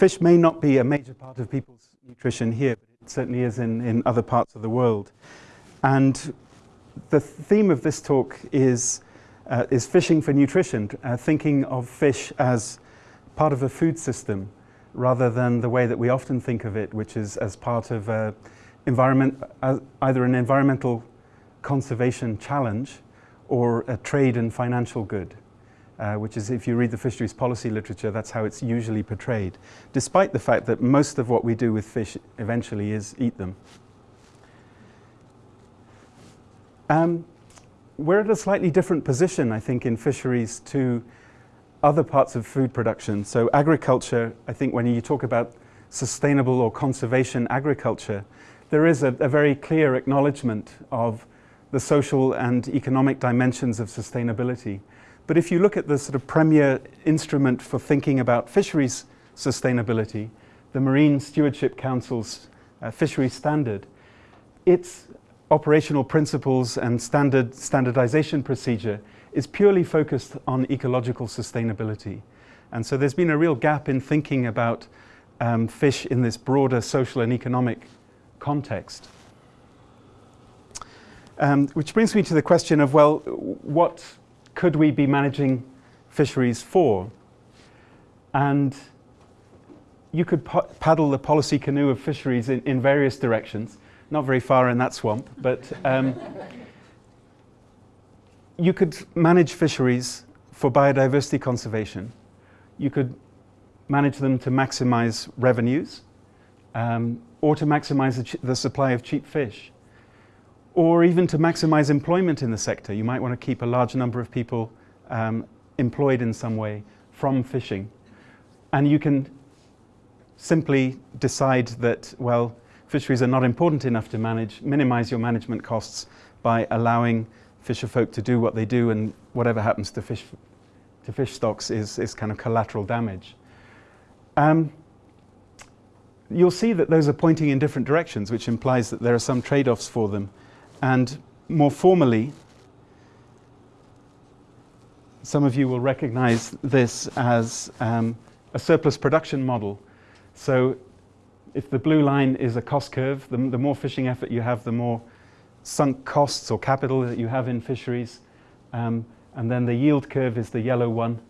fish may not be a major part of people's nutrition here, but it certainly is in, in other parts of the world. And the theme of this talk is, uh, is fishing for nutrition, uh, thinking of fish as part of a food system rather than the way that we often think of it, which is as part of uh, environment, either an environmental conservation challenge or a trade and financial good. Uh, which is if you read the fisheries policy literature, that's how it's usually portrayed, despite the fact that most of what we do with fish eventually is eat them. Um, we're at a slightly different position, I think, in fisheries to other parts of food production. So agriculture, I think when you talk about sustainable or conservation agriculture, there is a, a very clear acknowledgement of the social and economic dimensions of sustainability. But if you look at the sort of premier instrument for thinking about fisheries sustainability, the Marine Stewardship Council's uh, fisheries standard, its operational principles and standard standardization procedure is purely focused on ecological sustainability. And so there's been a real gap in thinking about um, fish in this broader social and economic context. Um, which brings me to the question of, well, what could we be managing fisheries for? And you could paddle the policy canoe of fisheries in, in, various directions, not very far in that swamp, but um, you could manage fisheries for biodiversity conservation. You could manage them to maximize revenues um, or to maximize the, the supply of cheap fish or even to maximize employment in the sector. You might want to keep a large number of people um, employed in some way from fishing. And you can simply decide that, well, fisheries are not important enough to manage, minimize your management costs by allowing fisher folk to do what they do and whatever happens to fish, to fish stocks is, is kind of collateral damage. Um, you'll see that those are pointing in different directions, which implies that there are some trade-offs for them. And more formally, some of you will recognize this as um, a surplus production model. So if the blue line is a cost curve, the, the, more fishing effort you have, the more sunk costs or capital that you have in fisheries. Um, and then the yield curve is the yellow one.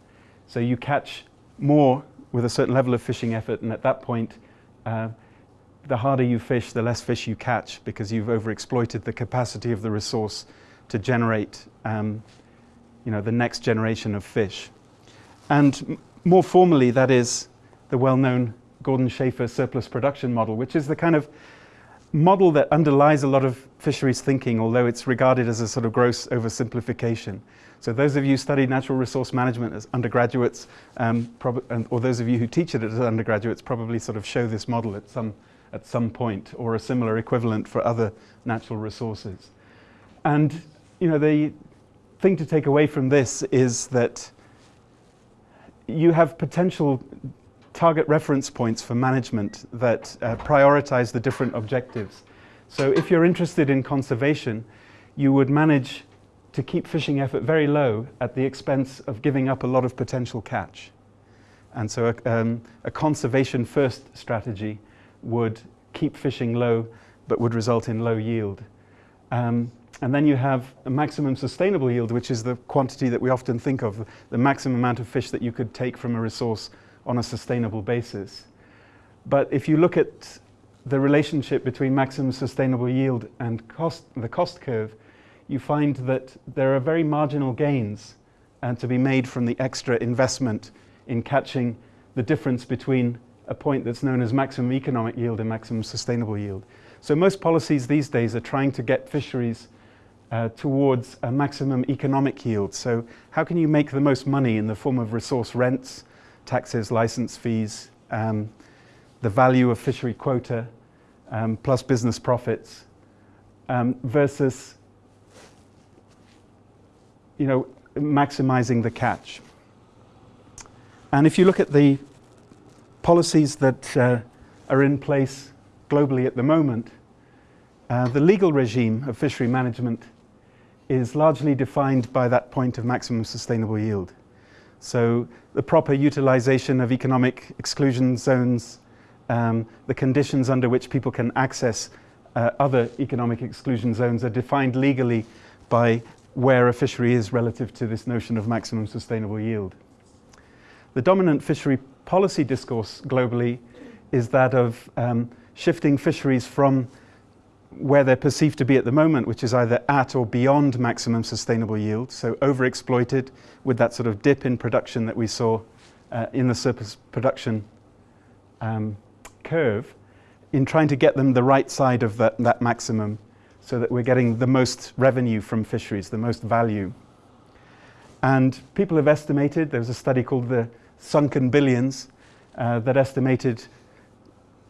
So you catch more with a certain level of fishing effort, and at that point, uh, the harder you fish, the less fish you catch because you've overexploited the capacity of the resource to generate um, you know, the next generation of fish. And more formally, that is the well-known Gordon Schaefer surplus production model, which is the kind of model that underlies a lot of fisheries thinking, although it's regarded as a sort of gross oversimplification. So those of you who studied natural resource management as undergraduates, um, or those of you who teach it as undergraduates, probably sort of show this model at some at some point or a similar equivalent for other natural resources. And you know, the thing to take away from this is that you have potential target reference points for management that uh, prioritize the different objectives. So if you're interested in conservation, you would manage to keep fishing effort very low at the expense of giving up a lot of potential catch. And so a, um, a conservation first strategy would keep fishing low but would result in low yield. Um, and then you have a maximum sustainable yield, which is the quantity that we often think of, the maximum amount of fish that you could take from a resource on a sustainable basis. But if you look at the relationship between maximum sustainable yield and cost, the cost curve, you find that there are very marginal gains uh, to be made from the extra investment in catching the difference between a point that's known as maximum economic yield and maximum sustainable yield. So most policies these days are trying to get fisheries uh, towards a maximum economic yield. So how can you make the most money in the form of resource rents, taxes, license fees, um, the value of fishery quota, um, plus business profits, um, versus you know, maximizing the catch. And if you look at the policies that uh, are in place globally at the moment, uh, the legal regime of fishery management is largely defined by that point of maximum sustainable yield. So the proper utilization of economic exclusion zones, um, the conditions under which people can access uh, other economic exclusion zones are defined legally by where a fishery is relative to this notion of maximum sustainable yield. The dominant fishery policy discourse globally is that of um, shifting fisheries from where they're perceived to be at the moment, which is either at or beyond maximum sustainable yield, so overexploited with that sort of dip in production that we saw uh, in the surplus production um, curve, in trying to get them the right side of that, that maximum so that we're getting the most revenue from fisheries, the most value. And people have estimated, there was a study called the Sunken Billions uh, that estimated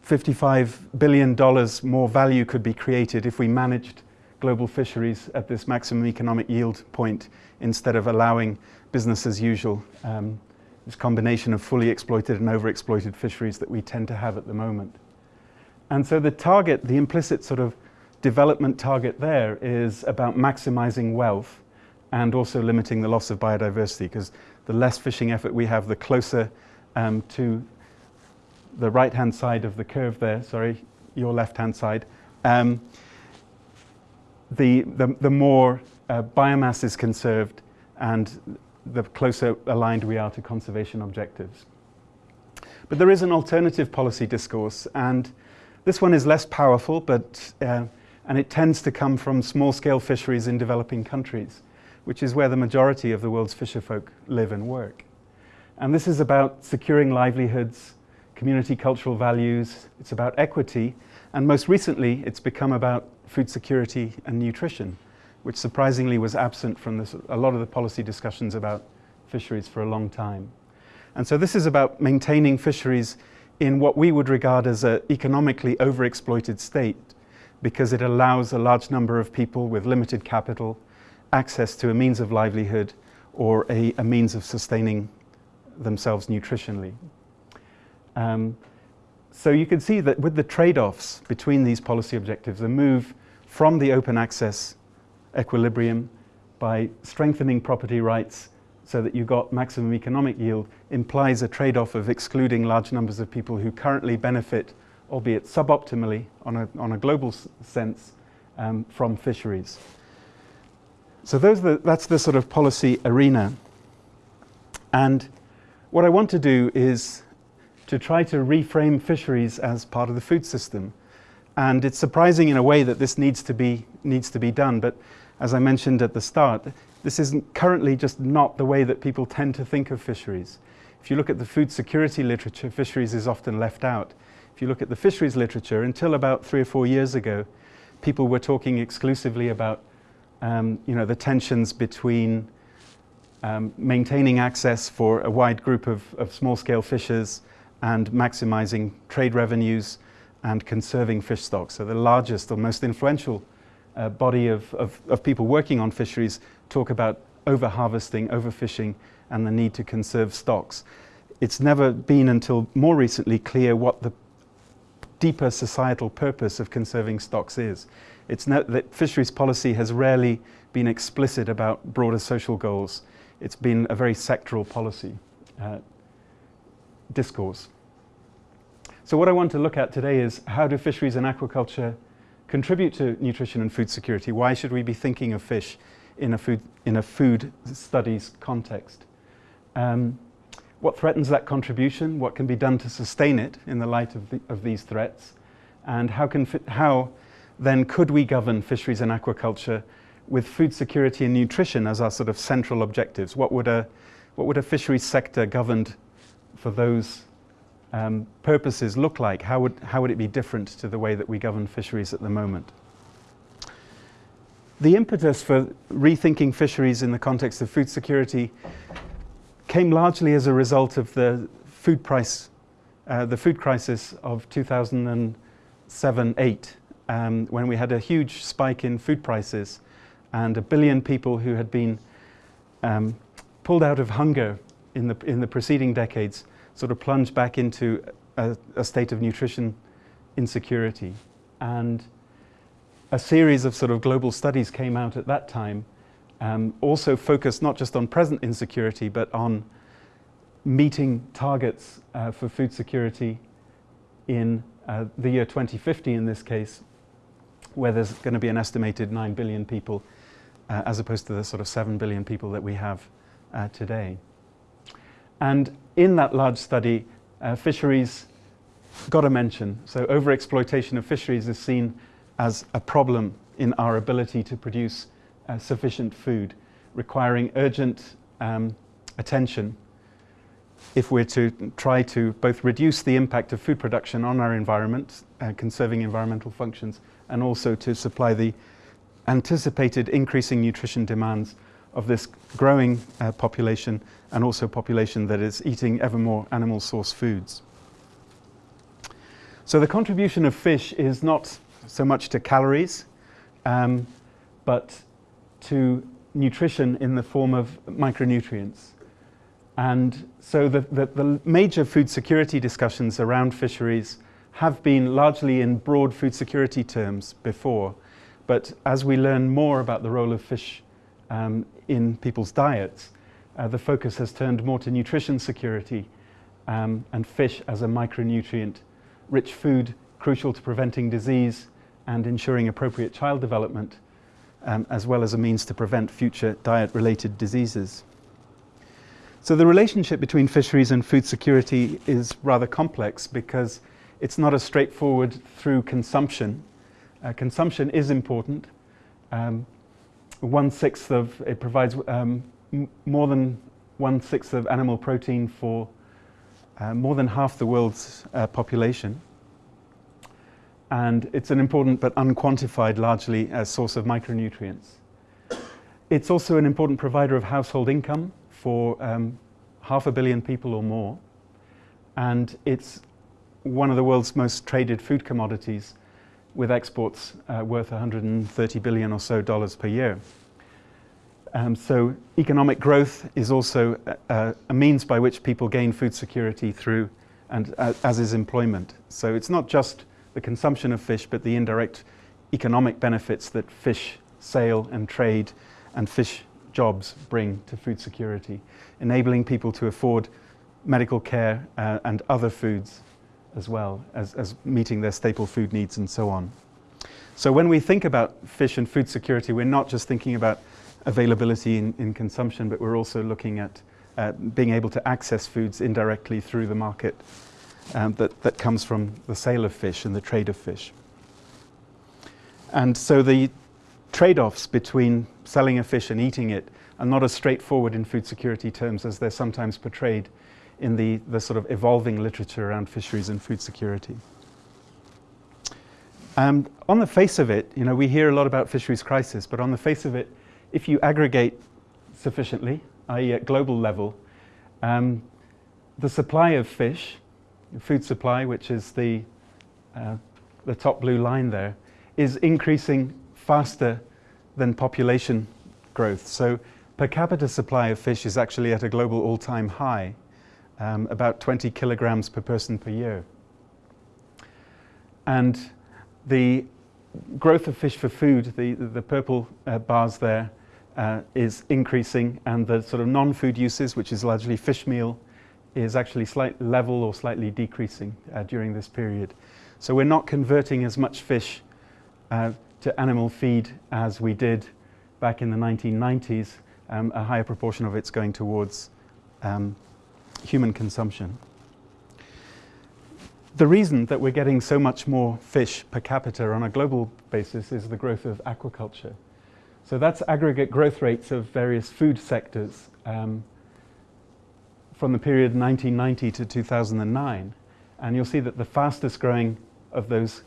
$55 billion more value could be created if we managed global fisheries at this maximum economic yield point instead of allowing business as usual, um, this combination of fully exploited and overexploited fisheries that we tend to have at the moment. And so the target, the implicit sort of development target there is about maximizing wealth and also limiting the loss of biodiversity because the less fishing effort we have, the closer um, to the right-hand side of the curve there, sorry, your left-hand side, um, the, the, the, more uh, biomass is conserved and the closer aligned we are to conservation objectives. But there is an alternative policy discourse and this one is less powerful but uh, and it tends to come from small-scale fisheries in developing countries, which is where the majority of the world's fisherfolk live and work. And this is about securing livelihoods, community cultural values, it's about equity, and most recently it's become about food security and nutrition, which surprisingly was absent from this, a lot of the policy discussions about fisheries for a long time. And so this is about maintaining fisheries in what we would regard as an economically overexploited state because it allows a large number of people with limited capital access to a means of livelihood or a, a means of sustaining themselves nutritionally. Um, so you can see that with the trade-offs between these policy objectives, a move from the open access equilibrium by strengthening property rights so that you got maximum economic yield implies a trade-off of excluding large numbers of people who currently benefit, albeit suboptimally on a, on a global sense, um, from fisheries. So the, that's the sort of policy arena. And what I want to do is to try to reframe fisheries as part of the food system. And it's surprising in a way that this needs to be, needs to be done. But as I mentioned at the start, this isn't currently just not the way that people tend to think of fisheries. If you look at the food security literature, fisheries is often left out. If you look at the fisheries literature, until about three or four years ago, people were talking exclusively about um, you know, the tensions between um, maintaining access for a wide group of, of small-scale fishers and maximizing trade revenues and conserving fish stocks. So the largest or most influential uh, body of, of, of, people working on fisheries talk about over-harvesting, overfishing, and the need to conserve stocks. It's never been until more recently clear what the deeper societal purpose of conserving stocks is. It's that fisheries policy has rarely been explicit about broader social goals. It's been a very sectoral policy. Uh, discourse. So what I want to look at today is how do fisheries and aquaculture contribute to nutrition and food security? Why should we be thinking of fish in a food, in a food studies context? Um, what threatens that contribution? What can be done to sustain it in the light of, the, of these threats? And how, can how then could we govern fisheries and aquaculture with food security and nutrition as our sort of central objectives? What would a, what would a fisheries sector governed for those um, purposes look like? How would, how would it be different to the way that we govern fisheries at the moment? The impetus for rethinking fisheries in the context of food security came largely as a result of the food price, uh, the food crisis of 2007-8, um, when we had a huge spike in food prices and a billion people who had been um, pulled out of hunger in the, in the preceding decades sort of plunged back into a, a state of nutrition insecurity. And a series of sort of global studies came out at that time, um, also focused not just on present insecurity, but on meeting targets uh, for food security in uh, the year 2050 in this case, where there's going to be an estimated 9 billion people uh, as opposed to the sort of 7 billion people that we have uh, today. And in that large study, uh, fisheries got a mention. So overexploitation of fisheries is seen as a problem in our ability to produce uh, sufficient food, requiring urgent um, attention if we're to try to both reduce the impact of food production on our environment, uh, conserving environmental functions, and also to supply the anticipated increasing nutrition demands of this growing uh, population and also population that is eating ever more animal source foods. So the contribution of fish is not so much to calories, um, but to nutrition in the form of micronutrients. And so the, the, the, major food security discussions around fisheries have been largely in broad food security terms before. But as we learn more about the role of fish um, in people's diets, uh, the focus has turned more to nutrition security um, and fish as a micronutrient rich food crucial to preventing disease and ensuring appropriate child development, um, as well as a means to prevent future diet-related diseases. So the relationship between fisheries and food security is rather complex because it's not as straightforward through consumption. Uh, consumption is important. Um, one sixth of it provides um, more than one sixth of animal protein for uh, more than half the world's uh, population. And it's an important but unquantified, largely, uh, source of micronutrients. It's also an important provider of household income for um, half a billion people or more. And it's one of the world's most traded food commodities with exports uh, worth 130 billion or so dollars per year. Um, so economic growth is also a, a, means by which people gain food security through, and uh, as is employment. So it's not just the consumption of fish, but the indirect economic benefits that fish sale and trade and fish jobs bring to food security, enabling people to afford medical care uh, and other foods as well as, as meeting their staple food needs and so on. So when we think about fish and food security, we're not just thinking about availability in, in consumption, but we're also looking at uh, being able to access foods indirectly through the market um, that, that comes from the sale of fish and the trade of fish. And so the trade-offs between selling a fish and eating it are not as straightforward in food security terms as they're sometimes portrayed in the, the sort of evolving literature around fisheries and food security. On the face of it, you know, we hear a lot about fisheries crisis, but on the face of it, if you aggregate sufficiently, i.e. at global level, um, the supply of fish, food supply, which is the, uh, the top blue line there, is increasing faster than population growth. So per capita supply of fish is actually at a global all-time high, um, about 20 kilograms per person per year. And the growth of fish for food, the, the purple uh, bars there, uh, is increasing and the sort of non-food uses, which is largely fish meal, is actually slight level or slightly decreasing uh, during this period. So we're not converting as much fish uh, to animal feed as we did back in the 1990s. Um, a higher proportion of it's going towards um, human consumption. The reason that we're getting so much more fish per capita on a global basis is the growth of aquaculture. So that's aggregate growth rates of various food sectors um, from the period 1990 to 2009. And you'll see that the fastest growing of those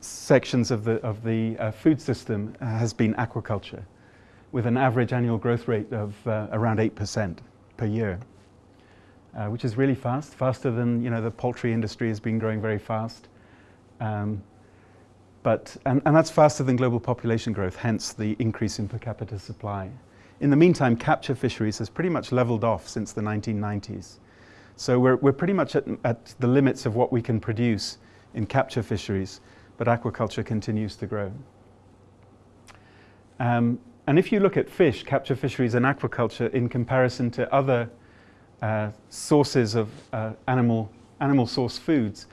sections of the, of the uh, food system uh, has been aquaculture, with an average annual growth rate of uh, around 8% per year, uh, which is really fast, faster than you know, the poultry industry has been growing very fast. Um, but, and, and that's faster than global population growth, hence the increase in per capita supply. In the meantime, capture fisheries has pretty much leveled off since the 1990s. So we're, we're pretty much at, at the limits of what we can produce in capture fisheries, but aquaculture continues to grow. Um, and if you look at fish, capture fisheries and aquaculture in comparison to other uh, sources of uh, animal, animal source foods,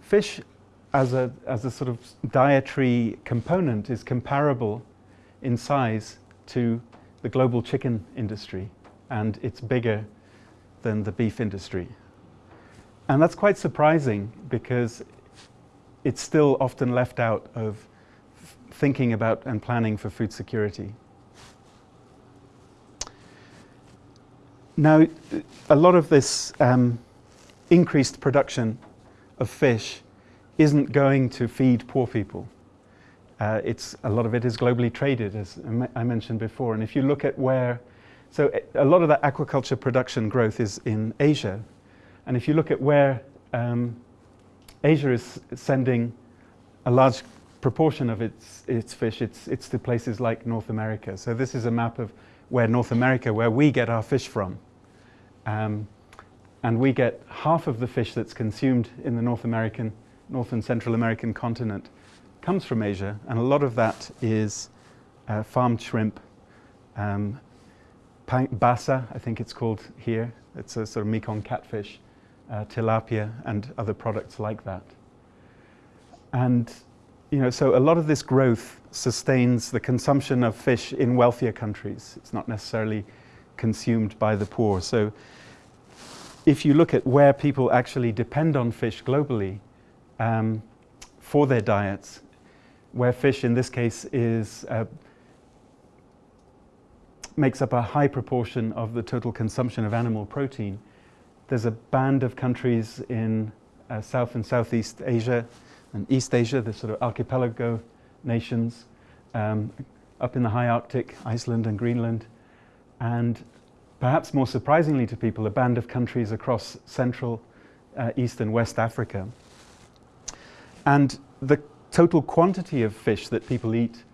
fish as a, as a sort of dietary component is comparable in size to the global chicken industry and it's bigger than the beef industry. And that's quite surprising because it's still often left out of thinking about and planning for food security. Now, a lot of this um, increased production of fish isn't going to feed poor people. Uh, it's, a lot of it is globally traded, as I mentioned before. And if you look at where, so a lot of that aquaculture production growth is in Asia. And if you look at where um, Asia is sending a large proportion of its, its fish, it's, it's to places like North America. So this is a map of where North America, where we get our fish from. Um, and we get half of the fish that's consumed in the North American, North and Central American continent comes from Asia, and a lot of that is uh, farmed shrimp, um, basa, I think it's called here. It's a sort of Mekong catfish, uh, tilapia, and other products like that. And you know, so a lot of this growth sustains the consumption of fish in wealthier countries. It's not necessarily consumed by the poor. So if you look at where people actually depend on fish globally um, for their diets, where fish in this case is uh, makes up a high proportion of the total consumption of animal protein. There's a band of countries in uh, South and Southeast Asia and East Asia, the sort of archipelago nations, um, up in the high Arctic, Iceland and Greenland, and perhaps more surprisingly to people, a band of countries across Central, uh, East and West Africa. And the total quantity of fish that people eat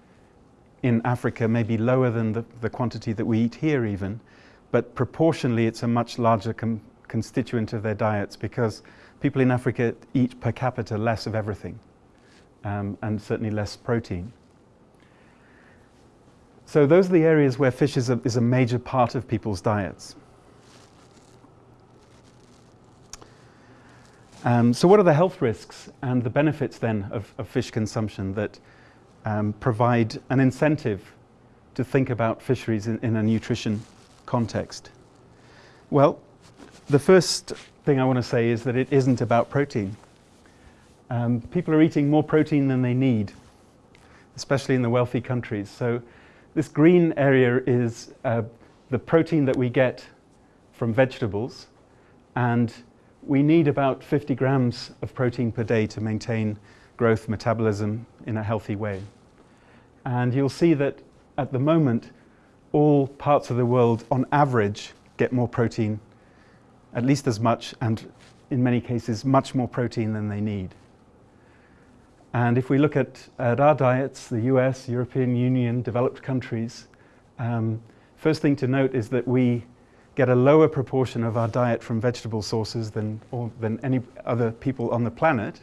in Africa may be lower than the, the quantity that we eat here even, but proportionally it's a much larger constituent of their diets because people in Africa eat per capita less of everything um, and certainly less protein. So those are the areas where fish is a, is a major part of people's diets. Um, so what are the health risks and the benefits then of, of fish consumption that um, provide an incentive to think about fisheries in, in, a nutrition context? Well, the first thing I want to say is that it isn't about protein. Um, people are eating more protein than they need, especially in the wealthy countries. So this green area is uh, the protein that we get from vegetables and we need about 50 grams of protein per day to maintain growth metabolism in a healthy way. And you'll see that at the moment, all parts of the world on average get more protein, at least as much, and in many cases, much more protein than they need. And if we look at, at our diets, the US, European Union, developed countries, um, first thing to note is that we get a lower proportion of our diet from vegetable sources than, or, than any other people on the planet.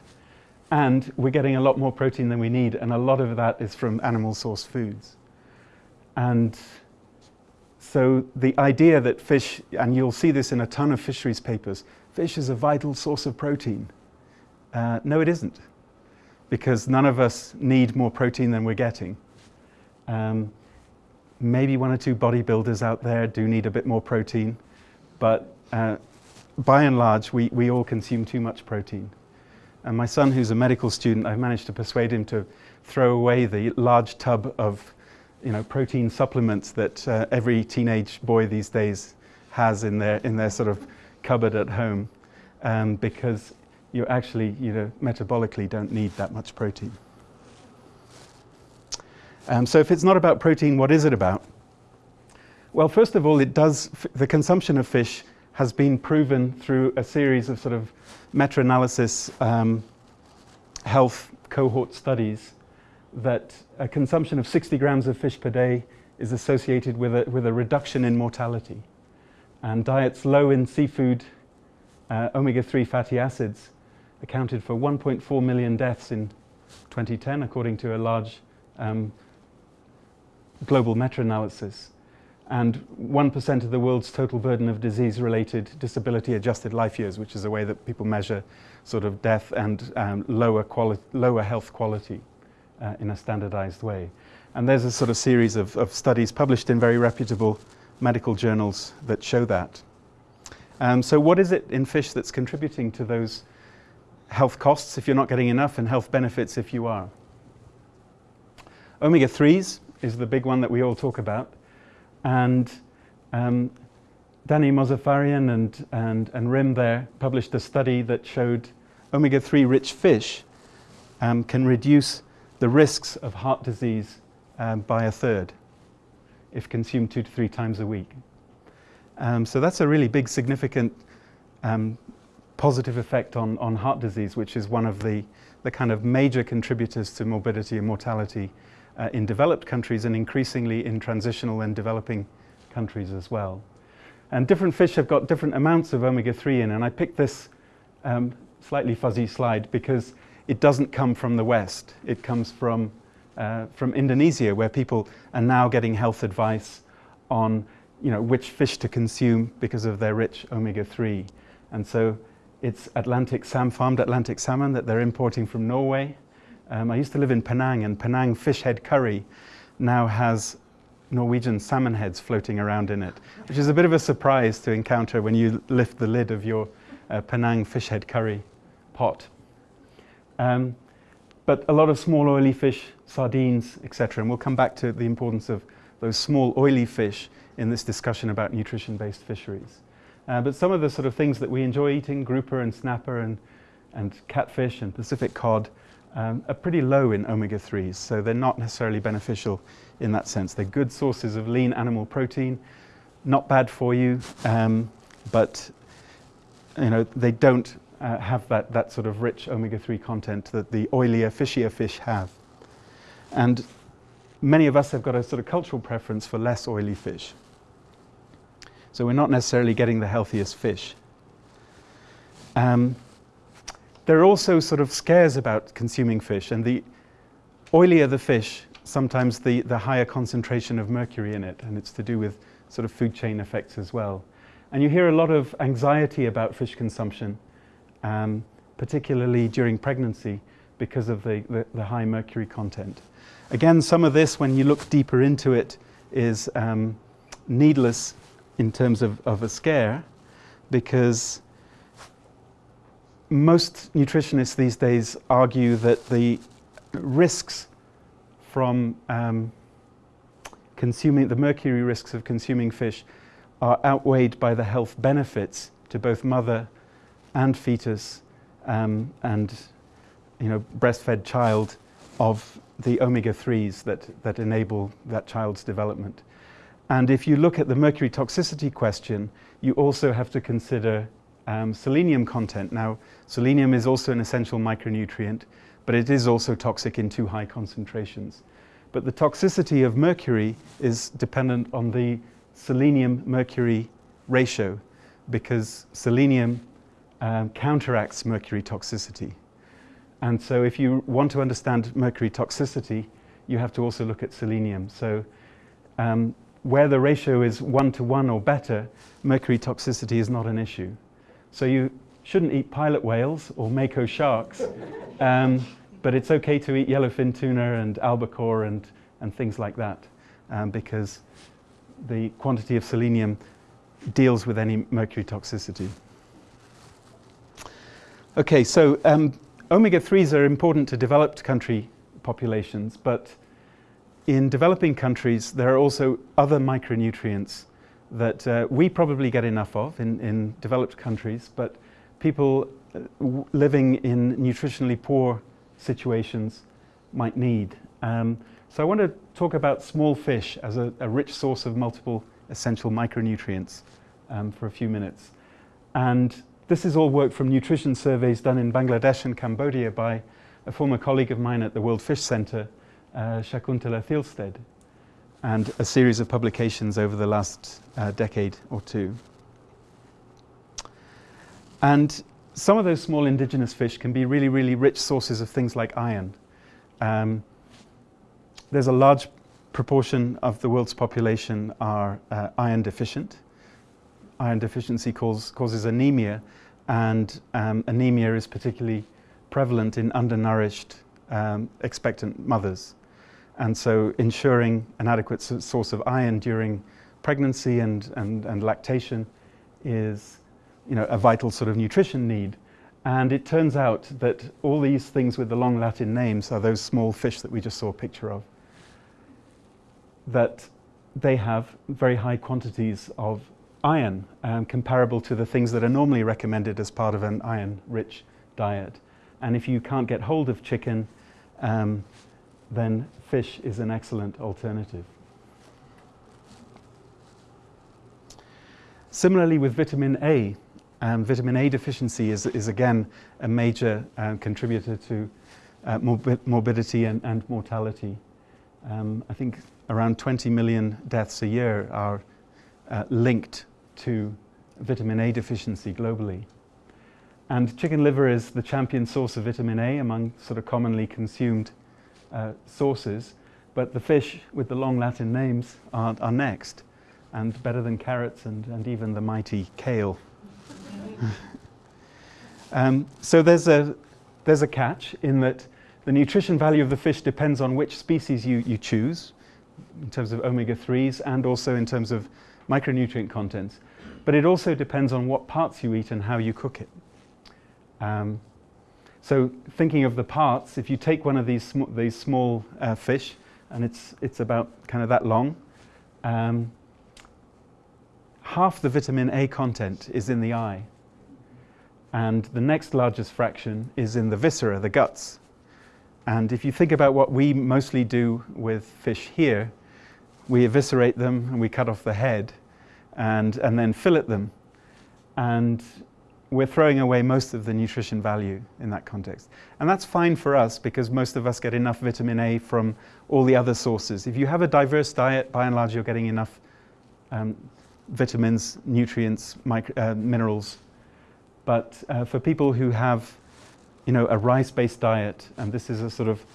And we're getting a lot more protein than we need, and a lot of that is from animal source foods. And so the idea that fish, and you'll see this in a ton of fisheries papers, fish is a vital source of protein. Uh, no, it isn't because none of us need more protein than we're getting. Um, maybe one or two bodybuilders out there do need a bit more protein, but uh, by and large, we, we all consume too much protein. And my son, who's a medical student, I've managed to persuade him to throw away the large tub of you know, protein supplements that uh, every teenage boy these days has in their, in their sort of cupboard at home um, because you actually, you know, metabolically don't need that much protein. Um, so if it's not about protein, what is it about? Well, first of all, it does, the consumption of fish has been proven through a series of sort of meta-analysis um, health cohort studies that a consumption of 60 grams of fish per day is associated with a, with a reduction in mortality. And diets low in seafood, uh, omega-3 fatty acids accounted for 1.4 million deaths in 2010, according to a large um, global meta-analysis. and 1% of the world's total burden of disease related disability adjusted life years, which is a way that people measure sort of death and um, lower, lower health quality uh, in a standardized way. And there's a sort of series of, of studies published in very reputable medical journals that show that. Um, so, what is it in fish that's contributing to those health costs if you're not getting enough and health benefits if you are? Omega 3s is the big one that we all talk about. And um, Danny Mozaffarian and, and, and Rimm there published a study that showed omega 3 rich fish um, can reduce the risks of heart disease um, by a third if consumed two to three times a week. Um, so that's a really big, significant um, positive effect on, on heart disease, which is one of the, the kind of major contributors to morbidity and mortality uh, in developed countries and increasingly in transitional and developing countries as well. And different fish have got different amounts of omega 3 in, and I picked this um, slightly fuzzy slide because it doesn't come from the West. It comes from, uh, from Indonesia, where people are now getting health advice on you know, which fish to consume because of their rich omega 3. And so it's Atlantic salmon, farmed Atlantic salmon that they're importing from Norway. Um, I used to live in Penang, and Penang fish head curry now has Norwegian salmon heads floating around in it, which is a bit of a surprise to encounter when you lift the lid of your uh, Penang fish head curry pot. Um, but a lot of small oily fish, sardines, etc. And we'll come back to the importance of those small oily fish in this discussion about nutrition-based fisheries. Uh, but some of the sort of things that we enjoy eating, grouper and snapper and, and catfish and Pacific cod, um, are pretty low in omega 3s, so they're not necessarily beneficial in that sense. They're good sources of lean animal protein, not bad for you, um, but you know, they don't uh, have that, that sort of rich omega 3 content that the oilier, fishier fish have. And many of us have got a sort of cultural preference for less oily fish. So we're not necessarily getting the healthiest fish. Um, there are also sort of scares about consuming fish, and the oilier the fish, sometimes the, the higher concentration of mercury in it, and it's to do with sort of food chain effects as well. And you hear a lot of anxiety about fish consumption, um, particularly during pregnancy, because of the, the, the, high mercury content. Again, some of this, when you look deeper into it, is um, needless in terms of, of a scare because most nutritionists these days argue that the risks from um, consuming the mercury risks of consuming fish are outweighed by the health benefits to both mother and fetus um, and you know breastfed child of the omega 3s that, that enable that child's development. And if you look at the mercury toxicity question, you also have to consider um, selenium content. Now, selenium is also an essential micronutrient, but it is also toxic in too high concentrations. But the toxicity of mercury is dependent on the selenium mercury ratio because selenium um, counteracts mercury toxicity. And so, if you want to understand mercury toxicity, you have to also look at selenium. So, um, where the ratio is one to one or better, mercury toxicity is not an issue. So you shouldn't eat pilot whales or mako sharks, um, but it's okay to eat yellowfin tuna and albacore and, and things like that um, because the quantity of selenium deals with any mercury toxicity. Okay, so um, omega 3s are important to developed country populations, but in developing countries, there are also other micronutrients that uh, we probably get enough of in, in developed countries, but people uh, living in nutritionally poor situations might need. Um, so I want to talk about small fish as a, a rich source of multiple essential micronutrients um, for a few minutes. And this is all work from nutrition surveys done in Bangladesh and Cambodia by a former colleague of mine at the World Fish Center, uh, Shakuntala Thilsted, and a series of publications over the last uh, decade or two. And some of those small indigenous fish can be really, really rich sources of things like iron. Um, there's a large proportion of the world's population are uh, iron deficient. Iron deficiency cause, causes anemia, and um, anemia is particularly prevalent in undernourished um, expectant mothers. And so ensuring an adequate source of iron during pregnancy and, and, and lactation is you know, a vital sort of nutrition need. And it turns out that all these things with the long Latin names are those small fish that we just saw a picture of, that they have very high quantities of iron, um, comparable to the things that are normally recommended as part of an iron-rich diet. And if you can't get hold of chicken, um, then fish is an excellent alternative. Similarly with vitamin A, um, vitamin A deficiency is, is again a major uh, contributor to uh, morbi morbidity and, and mortality. Um, I think around 20 million deaths a year are uh, linked to vitamin A deficiency globally. And chicken liver is the champion source of vitamin A among sort of commonly consumed uh, sources, but the fish with the long Latin names are, are next, and better than carrots and, and even the mighty kale. um, so there's a, there's a catch in that the nutrition value of the fish depends on which species you, you choose, in terms of omega-3s and also in terms of micronutrient contents. But it also depends on what parts you eat and how you cook it. Um, so thinking of the parts, if you take one of these, sm these small uh, fish, and it's, it's about kind of that long, um, half the vitamin A content is in the eye. And the next largest fraction is in the viscera, the guts. And if you think about what we mostly do with fish here, we eviscerate them and we cut off the head and, and then fillet them. And we're throwing away most of the nutrition value in that context. And that's fine for us because most of us get enough vitamin A from all the other sources. If you have a diverse diet, by and large, you're getting enough um, vitamins, nutrients, uh, minerals. But uh, for people who have you know, a rice-based diet, and this is a sort of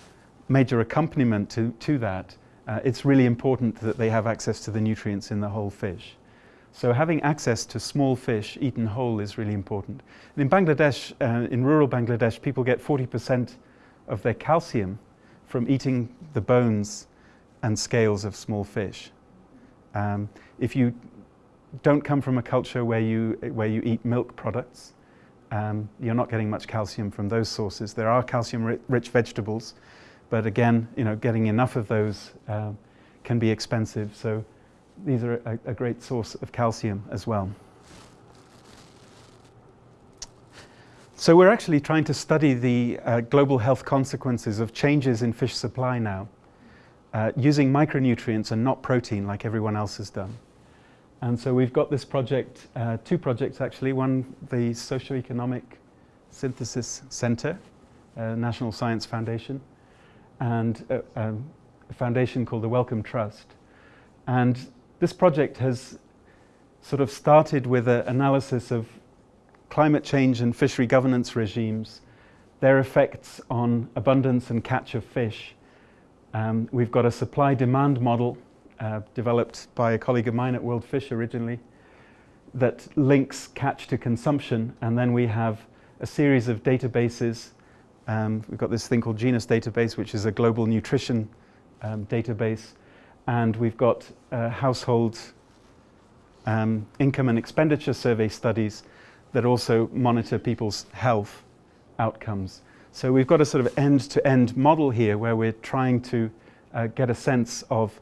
major accompaniment to, to that, uh, it's really important that they have access to the nutrients in the whole fish. So having access to small fish eaten whole is really important. And in Bangladesh, uh, in rural Bangladesh, people get 40% of their calcium from eating the bones and scales of small fish. Um, if you don't come from a culture where you, where you eat milk products, um, you're not getting much calcium from those sources. There are calcium-rich vegetables, but again, you know, getting enough of those uh, can be expensive. So these are a, a, great source of calcium as well. So we're actually trying to study the uh, global health consequences of changes in fish supply now, uh, using micronutrients and not protein like everyone else has done. And so we've got this project, uh, two projects actually, one the Socioeconomic Synthesis Center, uh, National Science Foundation, and a, a, foundation called the Wellcome Trust. And this project has sort of started with an analysis of climate change and fishery governance regimes, their effects on abundance and catch of fish. Um, we've got a supply-demand model uh, developed by a colleague of mine at World Fish originally that links catch to consumption and then we have a series of databases. Um, we've got this thing called Genus Database which is a global nutrition um, database and we've got uh, household um, income and expenditure survey studies that also monitor people's health outcomes. So we've got a sort of end-to-end -end model here where we're trying to uh, get a sense of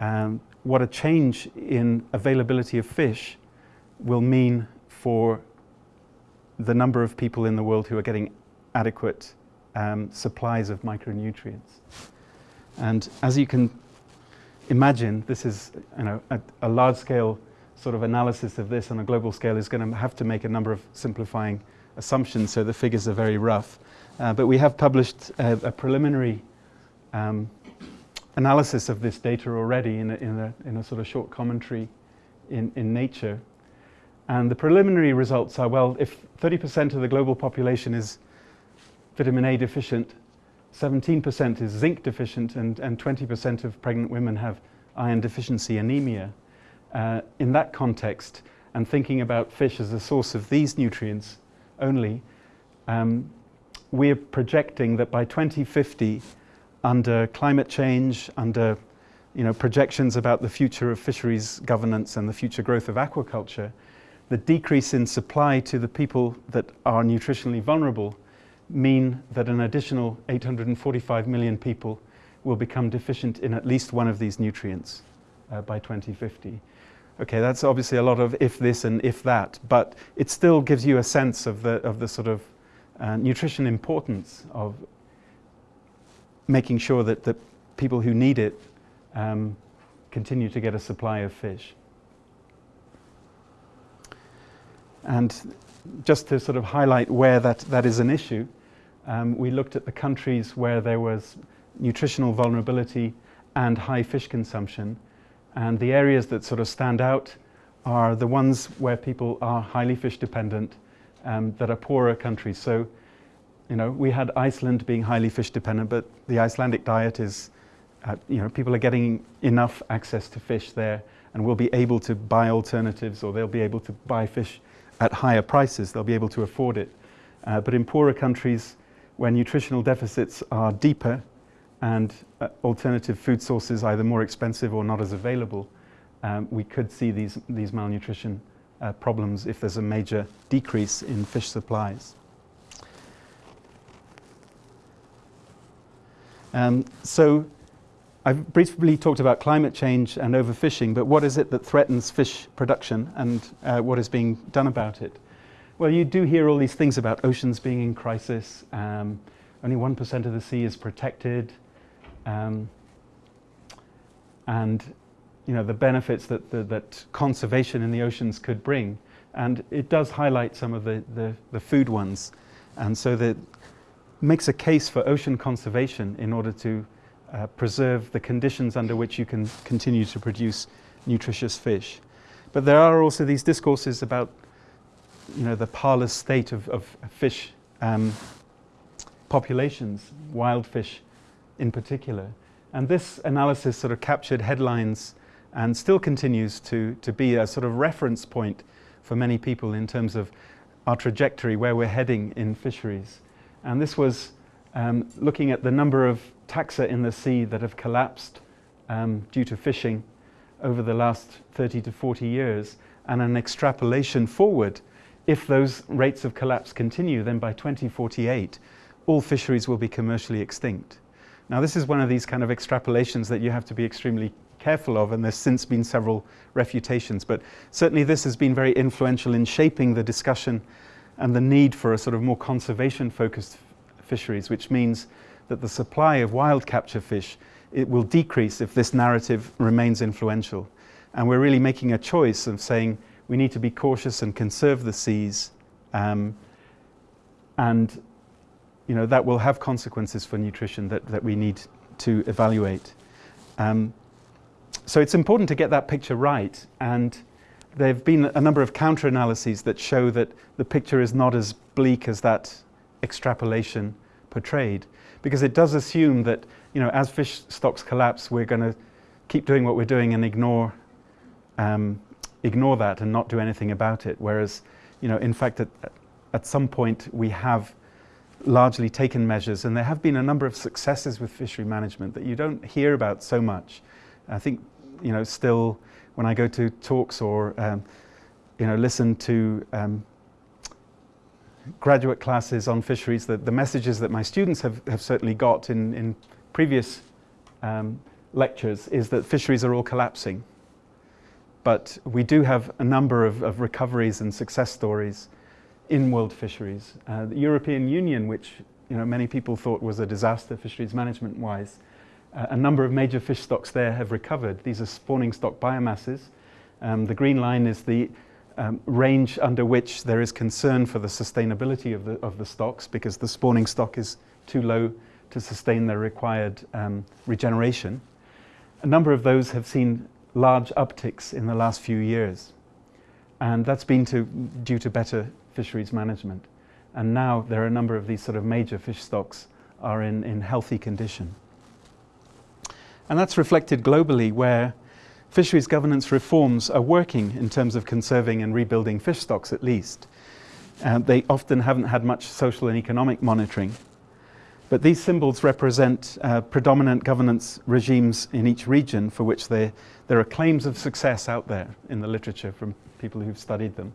um, what a change in availability of fish will mean for the number of people in the world who are getting adequate um, supplies of micronutrients. And as you can imagine, this is you know, a, a large-scale sort of analysis of this on a global scale is going to have to make a number of simplifying assumptions, so the figures are very rough. Uh, but we have published a, a preliminary um, analysis of this data already in a, in a, in a sort of short commentary in, in Nature. And the preliminary results are, well, if 30% of the global population is vitamin A deficient, 17% is zinc deficient, and, and 20% of pregnant women have iron deficiency anemia. Uh, in that context, and thinking about fish as a source of these nutrients only, um, we're projecting that by 2050, under climate change, under you know, projections about the future of fisheries governance and the future growth of aquaculture, the decrease in supply to the people that are nutritionally vulnerable mean that an additional 845 million people will become deficient in at least one of these nutrients uh, by 2050. Okay, that's obviously a lot of if this and if that, but it still gives you a sense of the, of the sort of uh, nutrition importance of making sure that the people who need it um, continue to get a supply of fish. And just to sort of highlight where that, that is an issue, um, we looked at the countries where there was nutritional vulnerability and high fish consumption. And the areas that sort of stand out are the ones where people are highly fish dependent um, that are poorer countries. So, you know, we had Iceland being highly fish dependent, but the Icelandic diet is, uh, you know, people are getting enough access to fish there and will be able to buy alternatives or they'll be able to buy fish at higher prices. They'll be able to afford it. Uh, but in poorer countries, where nutritional deficits are deeper and uh, alternative food sources either more expensive or not as available, um, we could see these, these malnutrition uh, problems if there's a major decrease in fish supplies. Um, so I've briefly talked about climate change and overfishing, but what is it that threatens fish production and uh, what is being done about it? Well, you do hear all these things about oceans being in crisis. Um, only 1% of the sea is protected. Um, and you know, the benefits that, the, that conservation in the oceans could bring. And it does highlight some of the, the, the food ones. And so that makes a case for ocean conservation in order to uh, preserve the conditions under which you can continue to produce nutritious fish. But there are also these discourses about you know, the parlous state of, of fish um, populations, wild fish in particular. And this analysis sort of captured headlines and still continues to, to be a sort of reference point for many people in terms of our trajectory, where we're heading in fisheries. And this was um, looking at the number of taxa in the sea that have collapsed um, due to fishing over the last 30 to 40 years and an extrapolation forward if those rates of collapse continue, then by 2048, all fisheries will be commercially extinct. Now, this is one of these kind of extrapolations that you have to be extremely careful of, and there's since been several refutations. But certainly, this has been very influential in shaping the discussion and the need for a sort of more conservation focused fisheries, which means that the supply of wild capture fish it will decrease if this narrative remains influential. And we're really making a choice of saying, we need to be cautious and conserve the seas. Um, and you know, that will have consequences for nutrition that, that we need to evaluate. Um, so it's important to get that picture right. And there have been a number of counter-analyses that show that the picture is not as bleak as that extrapolation portrayed. Because it does assume that, you know, as fish stocks collapse, we're going to keep doing what we're doing and ignore um, ignore that and not do anything about it. Whereas, you know, in fact, at, at some point we have largely taken measures and there have been a number of successes with fishery management that you don't hear about so much. I think, you know, still when I go to talks or, um, you know, listen to um, graduate classes on fisheries, the, the messages that my students have, have certainly got in, in previous um, lectures is that fisheries are all collapsing. But we do have a number of, of recoveries and success stories in world fisheries. Uh, the European Union, which you know, many people thought was a disaster fisheries management-wise, uh, a number of major fish stocks there have recovered. These are spawning stock biomasses. Um, the green line is the um, range under which there is concern for the sustainability of the, of the stocks because the spawning stock is too low to sustain the required um, regeneration. A number of those have seen large upticks in the last few years. And that's been to, due to better fisheries management. And now there are a number of these sort of major fish stocks are in, in healthy condition. And that's reflected globally where fisheries governance reforms are working in terms of conserving and rebuilding fish stocks at least. Uh, they often haven't had much social and economic monitoring. But these symbols represent uh, predominant governance regimes in each region for which there are claims of success out there in the literature from people who've studied them.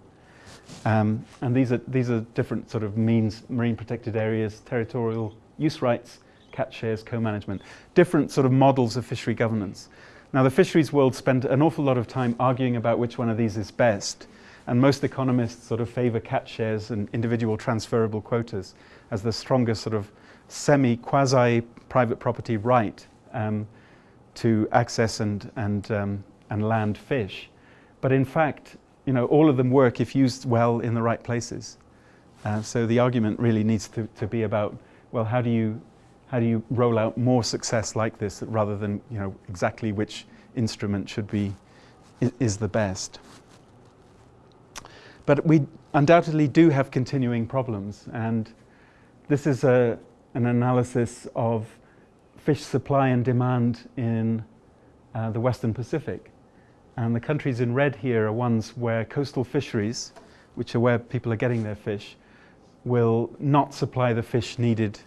Um, and these are, these are different sort of means, marine protected areas, territorial use rights, catch shares, co-management, different sort of models of fishery governance. Now the fisheries world spend an awful lot of time arguing about which one of these is best. And most economists sort of favour catch shares and individual transferable quotas as the strongest sort of semi-quasi-private property right um, to access and, and, um, and land fish. But in fact, you know, all of them work if used well in the right places. Uh, so the argument really needs to, to be about, well, how do you how do you roll out more success like this rather than you know exactly which instrument should be is the best. But we undoubtedly do have continuing problems and this is a, an analysis of fish supply and demand in uh, the Western Pacific. And the countries in red here are ones where coastal fisheries, which are where people are getting their fish, will not supply the fish needed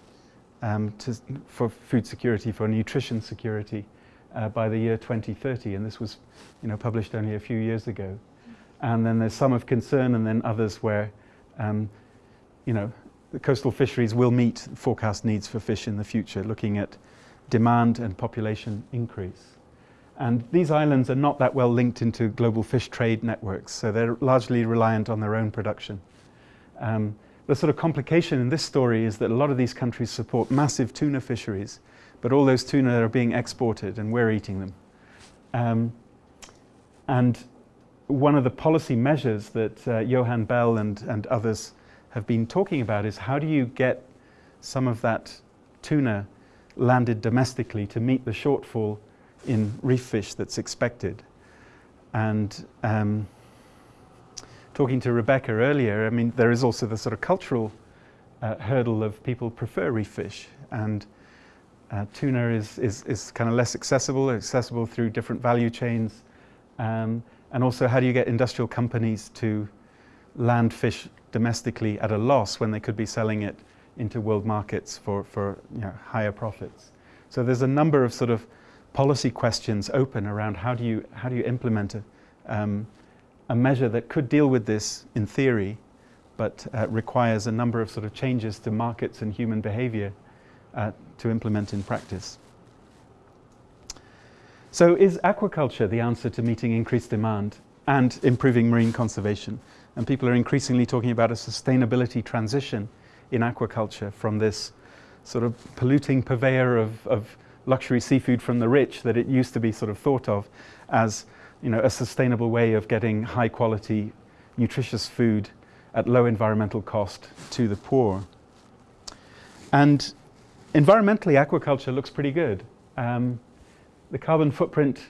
um, to, for food security, for nutrition security uh, by the year 2030. And this was you know, published only a few years ago. And then there's some of concern and then others where um, you know, the coastal fisheries will meet forecast needs for fish in the future, looking at demand and population increase. And these islands are not that well linked into global fish trade networks, so they're largely reliant on their own production. Um, the sort of complication in this story is that a lot of these countries support massive tuna fisheries, but all those tuna are being exported and we're eating them. Um, and one of the policy measures that uh, Johann Bell and, and others have been talking about is how do you get some of that tuna landed domestically to meet the shortfall in reef fish that's expected. And um, talking to Rebecca earlier, I mean, there is also the sort of cultural uh, hurdle of people prefer reef fish. And uh, tuna is, is, is kind of less accessible, accessible through different value chains. Um, and also, how do you get industrial companies to land fish domestically at a loss when they could be selling it into world markets for, for you know, higher profits? So there's a number of sort of policy questions open around how do you, how do you implement a, um, a measure that could deal with this in theory, but uh, requires a number of sort of changes to markets and human behavior uh, to implement in practice. So is aquaculture the answer to meeting increased demand and improving marine conservation? And people are increasingly talking about a sustainability transition in aquaculture from this sort of polluting purveyor of, of luxury seafood from the rich that it used to be sort of thought of as you know, a sustainable way of getting high quality, nutritious food at low environmental cost to the poor. And environmentally, aquaculture looks pretty good. Um, the carbon footprint,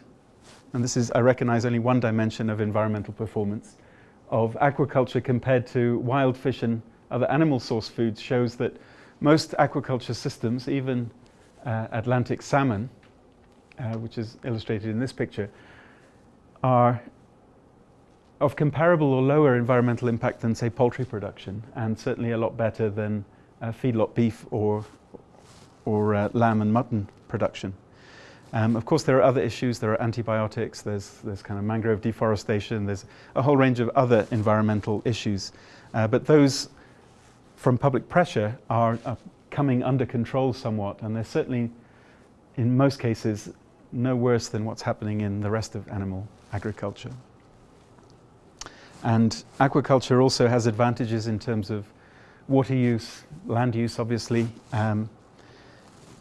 and this is, I recognize, only one dimension of environmental performance, of aquaculture compared to wild fish and other animal source foods shows that most aquaculture systems, even uh, Atlantic salmon, uh, which is illustrated in this picture, are of comparable or lower environmental impact than, say, poultry production, and certainly a lot better than uh, feedlot beef or, or uh, lamb and mutton production. Um, of course, there are other issues. There are antibiotics, there's, there's kind of mangrove deforestation, there's a whole range of other environmental issues. Uh, but those from public pressure are, are coming under control somewhat, and they're certainly, in most cases, no worse than what's happening in the rest of animal agriculture. And aquaculture also has advantages in terms of water use, land use, obviously, um,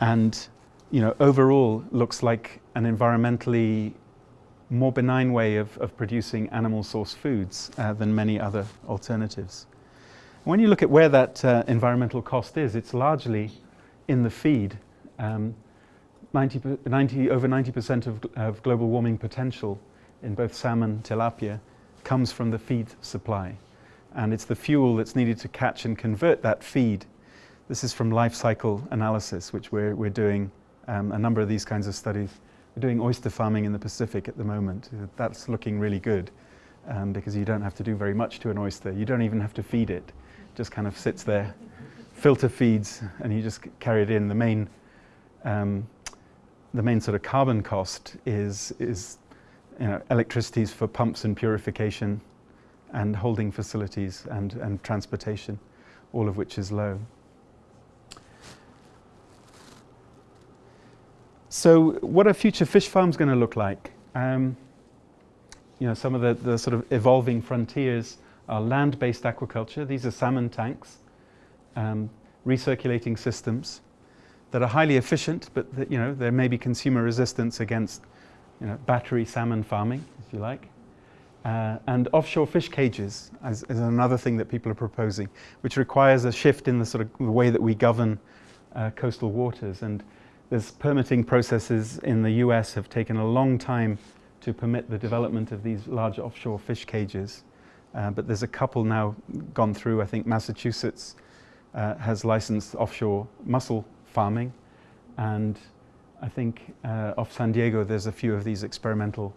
and you know, overall looks like an environmentally more benign way of, of producing animal source foods uh, than many other alternatives. When you look at where that uh, environmental cost is, it's largely in the feed. Um, 90, 90, over 90% of, of global warming potential in both salmon, tilapia, comes from the feed supply. And it's the fuel that's needed to catch and convert that feed This is from life cycle analysis, which we're, we're doing um, a number of these kinds of studies. We're doing oyster farming in the Pacific at the moment. That's looking really good um, because you don't have to do very much to an oyster. You don't even have to feed it. it just kind of sits there, filter feeds, and you just carry it in. The main, um, the main sort of carbon cost is, is you know, electricities for pumps and purification and holding facilities and, and transportation, all of which is low. So what are future fish farms going to look like? Um, you know, some of the, the sort of evolving frontiers are land-based aquaculture. These are salmon tanks, um, recirculating systems that are highly efficient, but that, you know, there may be consumer resistance against you know, battery salmon farming, if you like. Uh, and offshore fish cages is, is, another thing that people are proposing, which requires a shift in the sort of the way that we govern uh, coastal waters. And there's permitting processes in the US have taken a long time to permit the development of these large offshore fish cages. Uh, but there's a couple now gone through. I think Massachusetts uh, has licensed offshore mussel farming. And I think uh, off San Diego, there's a few of these experimental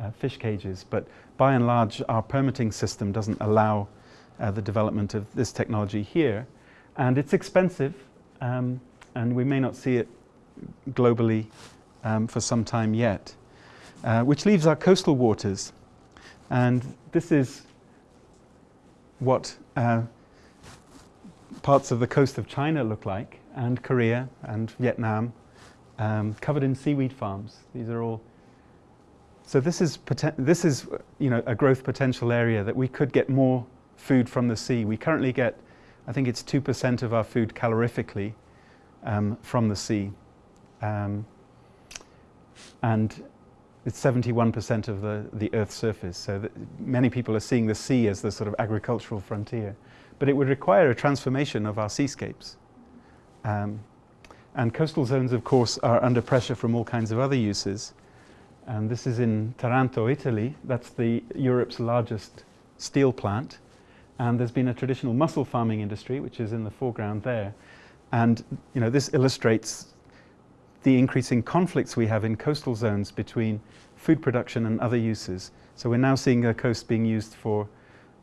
uh, fish cages. But by and large, our permitting system doesn't allow uh, the development of this technology here. And it's expensive, um, and we may not see it globally um, for some time yet. Uh, which leaves our coastal waters. And this is what uh, parts of the coast of China look like, and Korea and Vietnam, um, covered in seaweed farms. These are all. So this is this is you know a growth potential area that we could get more food from the sea. We currently get, I think it's two percent of our food calorifically um, from the sea, um, and it's 71% of the, the Earth's surface. So many people are seeing the sea as the sort of agricultural frontier. But it would require a transformation of our seascapes. Um, and coastal zones, of course, are under pressure from all kinds of other uses. And this is in Taranto, Italy. That's the Europe's largest steel plant. And there's been a traditional mussel farming industry, which is in the foreground there. And you know, this illustrates the increasing conflicts we have in coastal zones between food production and other uses. So we're now seeing the coast being used for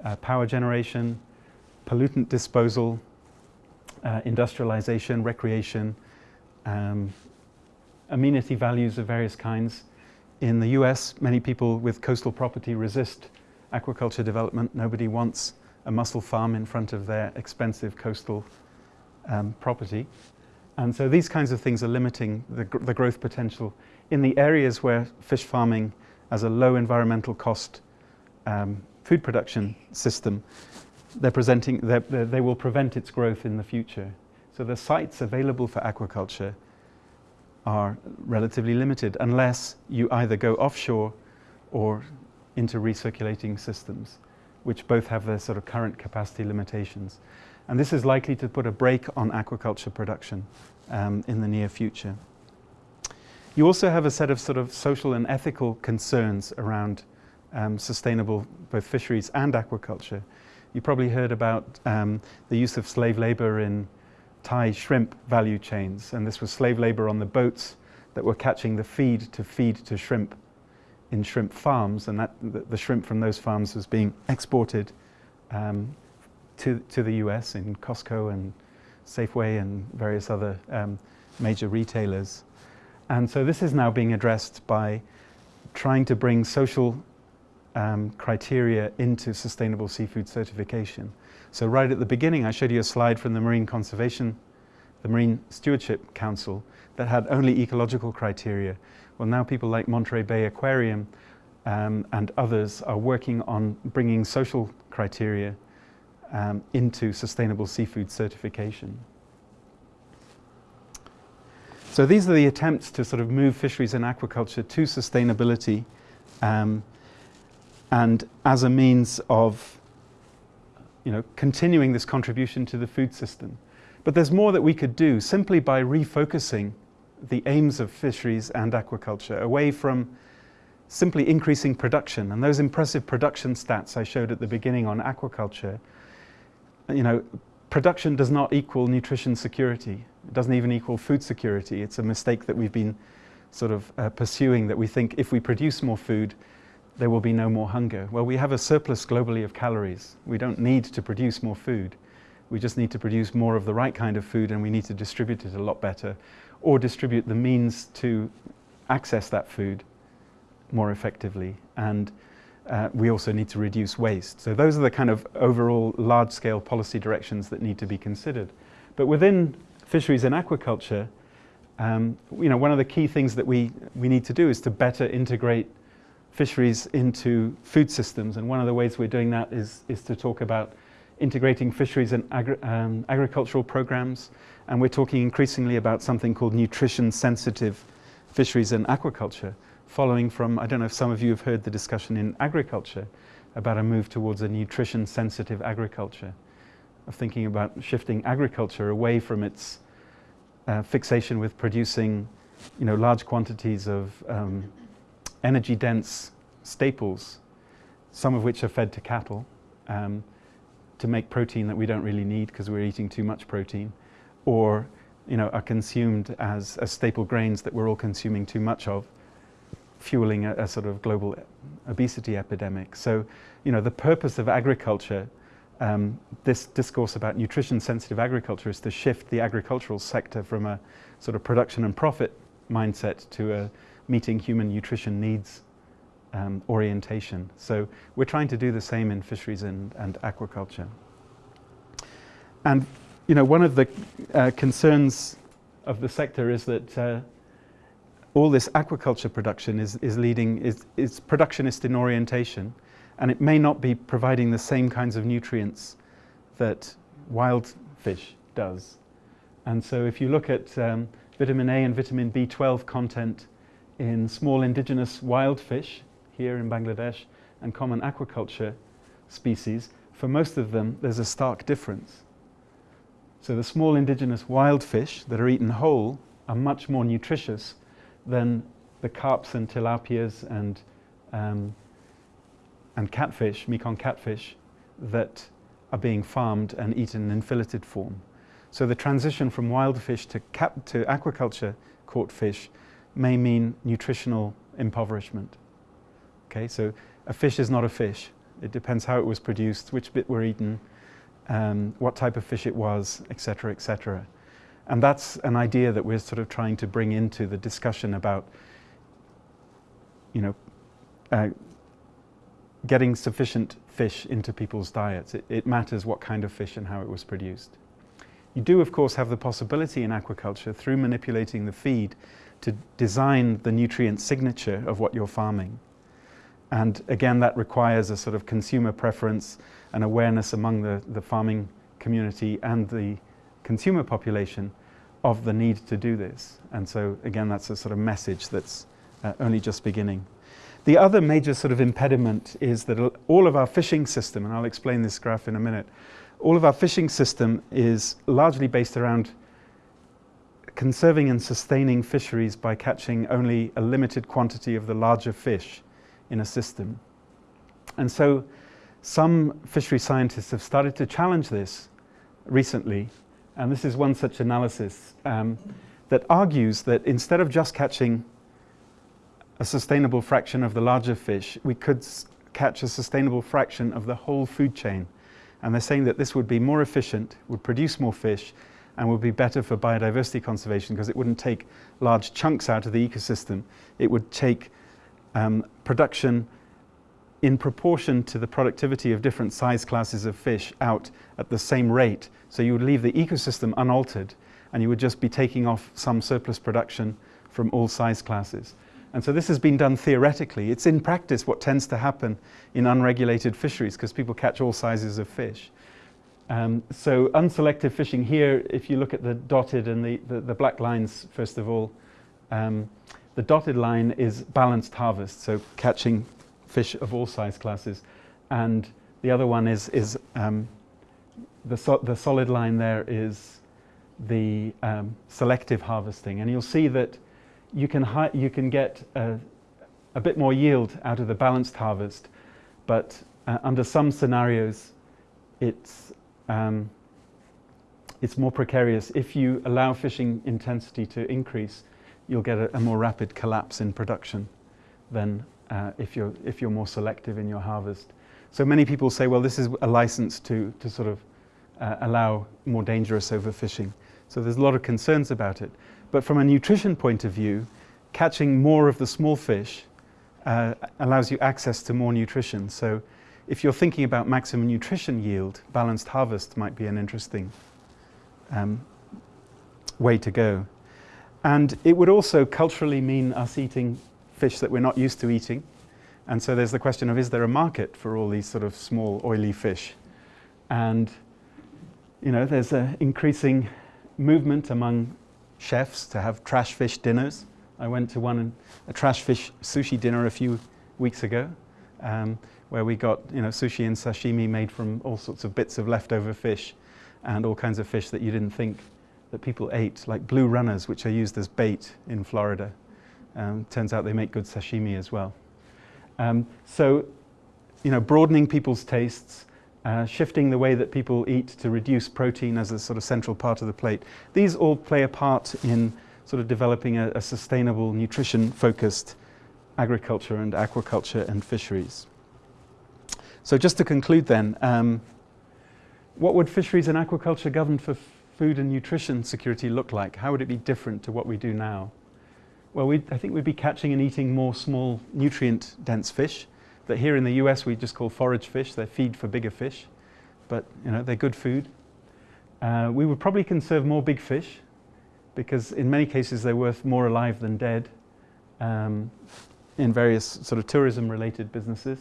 uh, power generation, pollutant disposal, uh, industrialization, recreation, um, amenity values of various kinds. In the US, many people with coastal property resist aquaculture development. Nobody wants a mussel farm in front of their expensive coastal um, property. And so these kinds of things are limiting the, gr the growth potential in the areas where fish farming as a low environmental cost um, food production system, they're presenting, they're, they're, they will prevent its growth in the future. So the sites available for aquaculture are relatively limited unless you either go offshore or into recirculating systems, which both have their sort of current capacity limitations. And this is likely to put a brake on aquaculture production um, in the near future. You also have a set of sort of social and ethical concerns around um, sustainable both fisheries and aquaculture. You probably heard about um, the use of slave labor in Thai shrimp value chains, and this was slave labor on the boats that were catching the feed to feed to shrimp in shrimp farms, and that the, the shrimp from those farms was being exported um, to, to the US in Costco and Safeway and various other um, major retailers. And so this is now being addressed by trying to bring social um, criteria into sustainable seafood certification. So right at the beginning, I showed you a slide from the Marine Conservation, the Marine Stewardship Council that had only ecological criteria. Well, now people like Monterey Bay Aquarium um, and others are working on bringing social criteria um, into sustainable seafood certification. So these are the attempts to sort of move fisheries and aquaculture to sustainability um, and as a means of you know, continuing this contribution to the food system. But there's more that we could do simply by refocusing the aims of fisheries and aquaculture away from simply increasing production. And those impressive production stats I showed at the beginning on aquaculture you know, production does not equal nutrition security. It doesn't even equal food security. It's a mistake that we've been sort of uh, pursuing that we think if we produce more food, there will be no more hunger. Well, we have a surplus globally of calories. We don't need to produce more food. We just need to produce more of the right kind of food and we need to distribute it a lot better or distribute the means to access that food more effectively. And uh, we also need to reduce waste. So those are the kind of overall large-scale policy directions that need to be considered. But within fisheries and aquaculture, um, you know, one of the key things that we, we need to do is to better integrate fisheries into food systems. And one of the ways we're doing that is, is to talk about integrating fisheries and agri um, agricultural programs. And we're talking increasingly about something called nutrition sensitive fisheries and aquaculture, following from, I don't know if some of you have heard the discussion in agriculture about a move towards a nutrition sensitive agriculture, of thinking about shifting agriculture away from its uh, fixation with producing you know, large quantities of um, energy dense staples, some of which are fed to cattle, um, to make protein that we don't really need because we're eating too much protein, or you know, are consumed as, as staple grains that we're all consuming too much of, fueling a, a sort of global obesity epidemic. So, you know, the purpose of agriculture, um, this discourse about nutrition sensitive agriculture is to shift the agricultural sector from a sort of production and profit mindset to a meeting human nutrition needs um, orientation. So we're trying to do the same in fisheries and, and aquaculture. And you know, one of the uh, concerns of the sector is that uh, all this aquaculture production is, is leading, is, is productionist in orientation, and it may not be providing the same kinds of nutrients that wild fish does. And so if you look at um, vitamin A and vitamin B12 content in small indigenous wild fish here in Bangladesh and common aquaculture species, for most of them there's a stark difference. So the small indigenous wild fish that are eaten whole are much more nutritious than the carps and tilapias and, um, and catfish, Mekong catfish, that are being farmed and eaten in filleted form. So the transition from wild fish to, cap to aquaculture caught fish may mean nutritional impoverishment. Okay, so a fish is not a fish. It depends how it was produced, which bit were eaten, um, what type of fish it was, etc., etc. And that's an idea that we're sort of trying to bring into the discussion about, you know, uh, getting sufficient fish into people's diets. It, it, matters what kind of fish and how it was produced. You do, of course, have the possibility in aquaculture through manipulating the feed to design the nutrient signature of what you're farming. And again, that requires a sort of consumer preference and awareness among the, the farming community and the consumer population of the need to do this. And so again, that's a sort of message that's uh, only just beginning. The other major sort of impediment is that all of our fishing system, and I'll explain this graph in a minute, all of our fishing system is largely based around conserving and sustaining fisheries by catching only a limited quantity of the larger fish in a system. And so some fishery scientists have started to challenge this recently, and this is one such analysis um, that argues that instead of just catching a sustainable fraction of the larger fish, we could catch a sustainable fraction of the whole food chain. And they're saying that this would be more efficient, would produce more fish, and would be better for biodiversity conservation because it wouldn't take large chunks out of the ecosystem. It would take um, production in proportion to the productivity of different size classes of fish out at the same rate. So you would leave the ecosystem unaltered and you would just be taking off some surplus production from all size classes. And so this has been done theoretically. It's in practice what tends to happen in unregulated fisheries because people catch all sizes of fish. Um, so unselective fishing here, if you look at the dotted and the, the, the black lines, first of all, um, the dotted line is balanced harvest, so catching fish of all size classes. And the other one is, is um, the, so the solid line there is the um, selective harvesting. And you'll see that you can, you can get a, a, bit more yield out of the balanced harvest, but uh, under some scenarios, it's um, it's more precarious. If you allow fishing intensity to increase, you'll get a, a more rapid collapse in production than uh, if, you're, if you're more selective in your harvest. So many people say, well, this is a license to, to sort of uh, allow more dangerous overfishing. So there's a lot of concerns about it. But from a nutrition point of view, catching more of the small fish uh, allows you access to more nutrition. So if you're thinking about maximum nutrition yield, balanced harvest might be an interesting um, way to go. And it would also culturally mean us eating fish that we're not used to eating. And so there's the question of is there a market for all these sort of small oily fish? And you know, there's an increasing movement among chefs to have trash fish dinners. I went to one, a trash fish sushi dinner a few weeks ago, um, where we got you know, sushi and sashimi made from all sorts of bits of leftover fish and all kinds of fish that you didn't think that people ate, like blue runners, which are used as bait in Florida. Um, turns out they make good sashimi as well. Um, so, you know, broadening people's tastes, uh, shifting the way that people eat to reduce protein as a sort of central part of the plate. These all play a part in sort of developing a, a sustainable, nutrition-focused agriculture and aquaculture and fisheries. So just to conclude then, um, what would fisheries and aquaculture governed for food and nutrition security look like? How would it be different to what we do now? Well, I think we'd be catching and eating more small nutrient-dense fish that here in the US we just call forage fish. They're feed for bigger fish, but you know they're good food. Uh, we would probably conserve more big fish because in many cases they're worth more alive than dead um, in various sort of tourism-related businesses.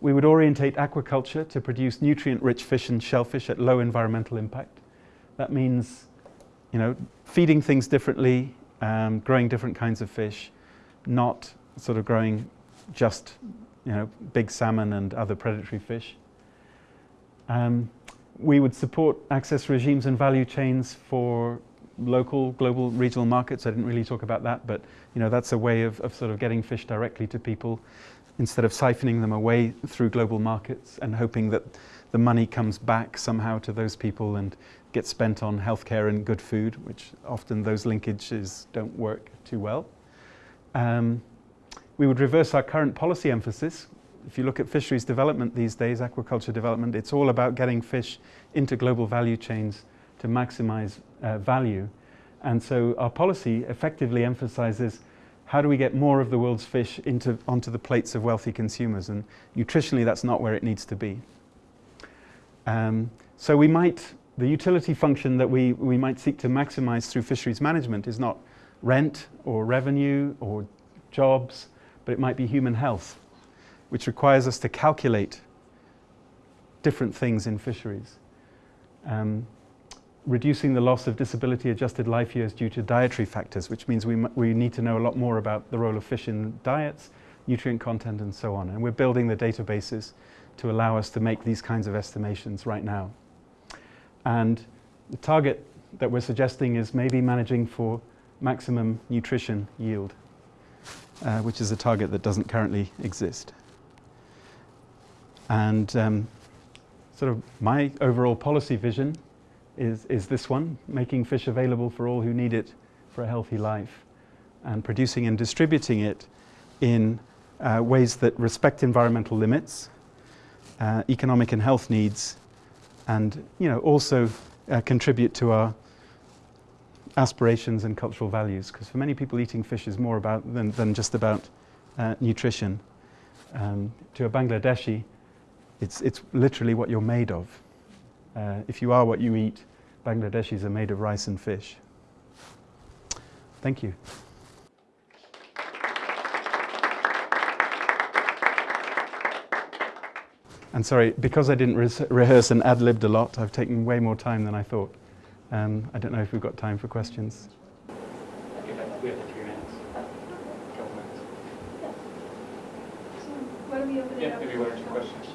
We would orientate aquaculture to produce nutrient-rich fish and shellfish at low environmental impact. That means, you know, feeding things differently, um, growing different kinds of fish, not sort of growing just, you know, big salmon and other predatory fish. Um, we would support access regimes and value chains for local, global, regional markets. I didn't really talk about that, but you know that's a way of, of sort of getting fish directly to people instead of siphoning them away through global markets and hoping that the money comes back somehow to those people and gets spent on healthcare and good food, which often those linkages don't work too well. Um, we would reverse our current policy emphasis. If you look at fisheries development these days, aquaculture development, it's all about getting fish into global value chains to maximize uh, value. And so our policy effectively emphasizes how do we get more of the world's fish into, onto the plates of wealthy consumers? And nutritionally, that's not where it needs to be. Um, so we might, the utility function that we, we might seek to maximize through fisheries management is not rent or revenue or jobs, but it might be human health, which requires us to calculate different things in fisheries. Um, reducing the loss of disability adjusted life years due to dietary factors, which means we, we need to know a lot more about the role of fish in diets, nutrient content and so on. And we're building the databases to allow us to make these kinds of estimations right now. And the target that we're suggesting is maybe managing for maximum nutrition yield, uh, which is a target that doesn't currently exist. And um, sort of my overall policy vision is, is this one, making fish available for all who need it for a healthy life and producing and distributing it in uh, ways that respect environmental limits, uh, economic and health needs, and you know, also uh, contribute to our aspirations and cultural values. Because for many people, eating fish is more about than, than just about uh, nutrition. Um, to a Bangladeshi, it's, it's literally what you're made of. Uh, if you are what you eat, Bangladeshis are made of rice and fish. Thank you. And sorry, because I didn't re rehearse and ad-libbed a lot, I've taken way more time than I thought. Um, I don't know if we've got time for questions. We have three minutes. So questions.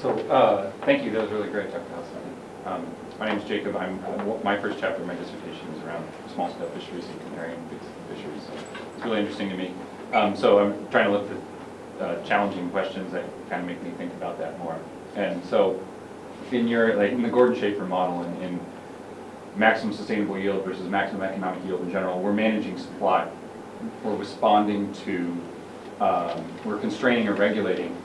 So, uh, thank you, that was really great, Dr. Hassan. Um, my name is Jacob, I'm, my first chapter of my dissertation is around small-scale fisheries and big fisheries, so it's really interesting to me. Um, so I'm trying to look for uh, challenging questions that kind of make me think about that more. And so, in your, like, in the Gordon Schaefer model, in, in maximum sustainable yield versus maximum economic yield in general, we're managing supply. We're responding to, um, we're constraining or regulating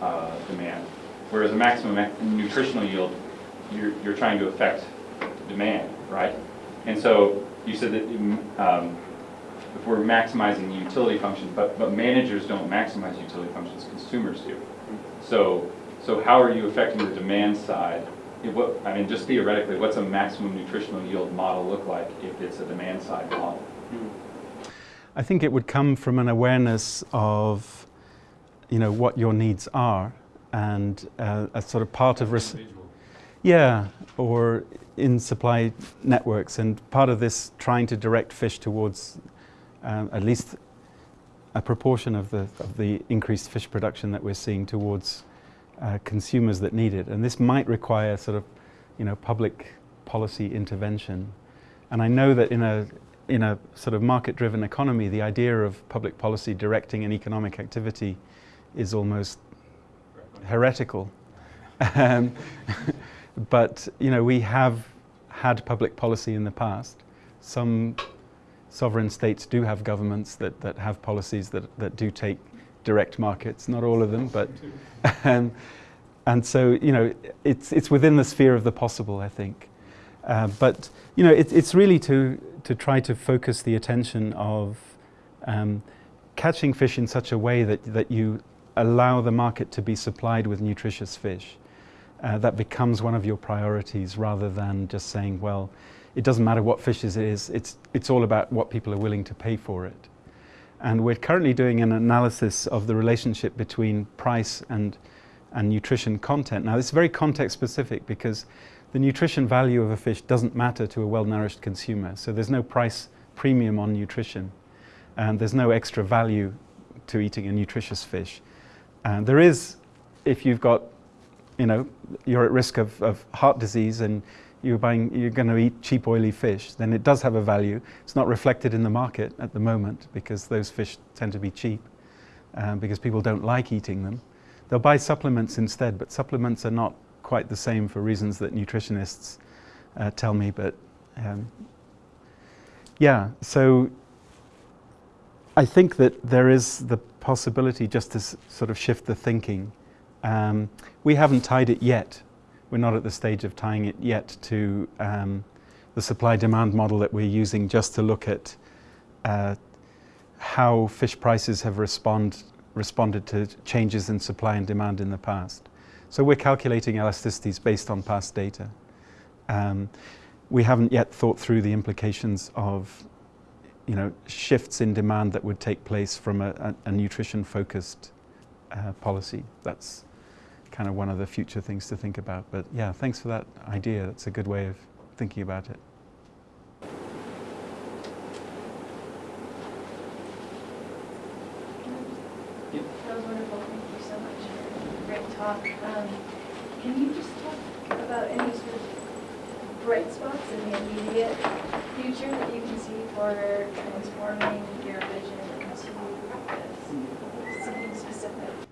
uh, demand. Whereas a maximum nutritional yield, you're, you're trying to affect demand, right? And so you said that um, if we're maximizing the utility function, but, but managers don't maximize utility functions, consumers do. So, so how are you affecting the demand side? If what, I mean, just theoretically, what's a maximum nutritional yield model look like if it's a demand side model? I think it would come from an awareness of, you know, what your needs are, and uh, a sort of part of res- yeah, or in supply networks, and part of this trying to direct fish towards um, at least a proportion of the of the increased fish production that we're seeing towards uh, consumers that need it, and this might require sort of, you know, public policy intervention. And I know that in a in a sort of market-driven economy, the idea of public policy directing an economic activity is almost heretical. um, but you know, we have had public policy in the past. Some sovereign states do have governments that, that have policies that, that do take direct markets. Not all of them, but um, and so you know, it's it's within the sphere of the possible, I think. Uh, but you know, it, it's really to to try to focus the attention of um, catching fish in such a way that that you allow the market to be supplied with nutritious fish. Uh, that becomes one of your priorities rather than just saying, well, it doesn't matter what fish it is, it's, it's all about what people are willing to pay for it. And we're currently doing an analysis of the relationship between price and, and nutrition content. Now, it's very context specific because the nutrition value of a fish doesn't matter to a well-nourished consumer. So there's no price premium on nutrition. And there's no extra value to eating a nutritious fish. And there is, if you've got, you know, you're at risk of, of heart disease and you're buying, you're going to eat cheap oily fish, then it does have a value. It's not reflected in the market at the moment because those fish tend to be cheap um, because people don't like eating them. They'll buy supplements instead, but supplements are not quite the same for reasons that nutritionists uh, tell me. But um, yeah, so I think that there is the possibility just to sort of shift the thinking. Um, we haven't tied it yet. We're not at the stage of tying it yet to um, the supply demand model that we're using just to look at uh, how fish prices have respond, responded to changes in supply and demand in the past. So we're calculating elasticities based on past data. Um, we haven't yet thought through the implications of you know, shifts in demand that would take place from a, a, a nutrition-focused uh, policy. That's kind of one of the future things to think about. But yeah, thanks for that idea. That's a good way of thinking about it. Yep. That was wonderful, thank you so much for a great talk. Um, Can you just talk about any sort of bright spots in the immediate future that you can see for transforming your vision into this? something specific?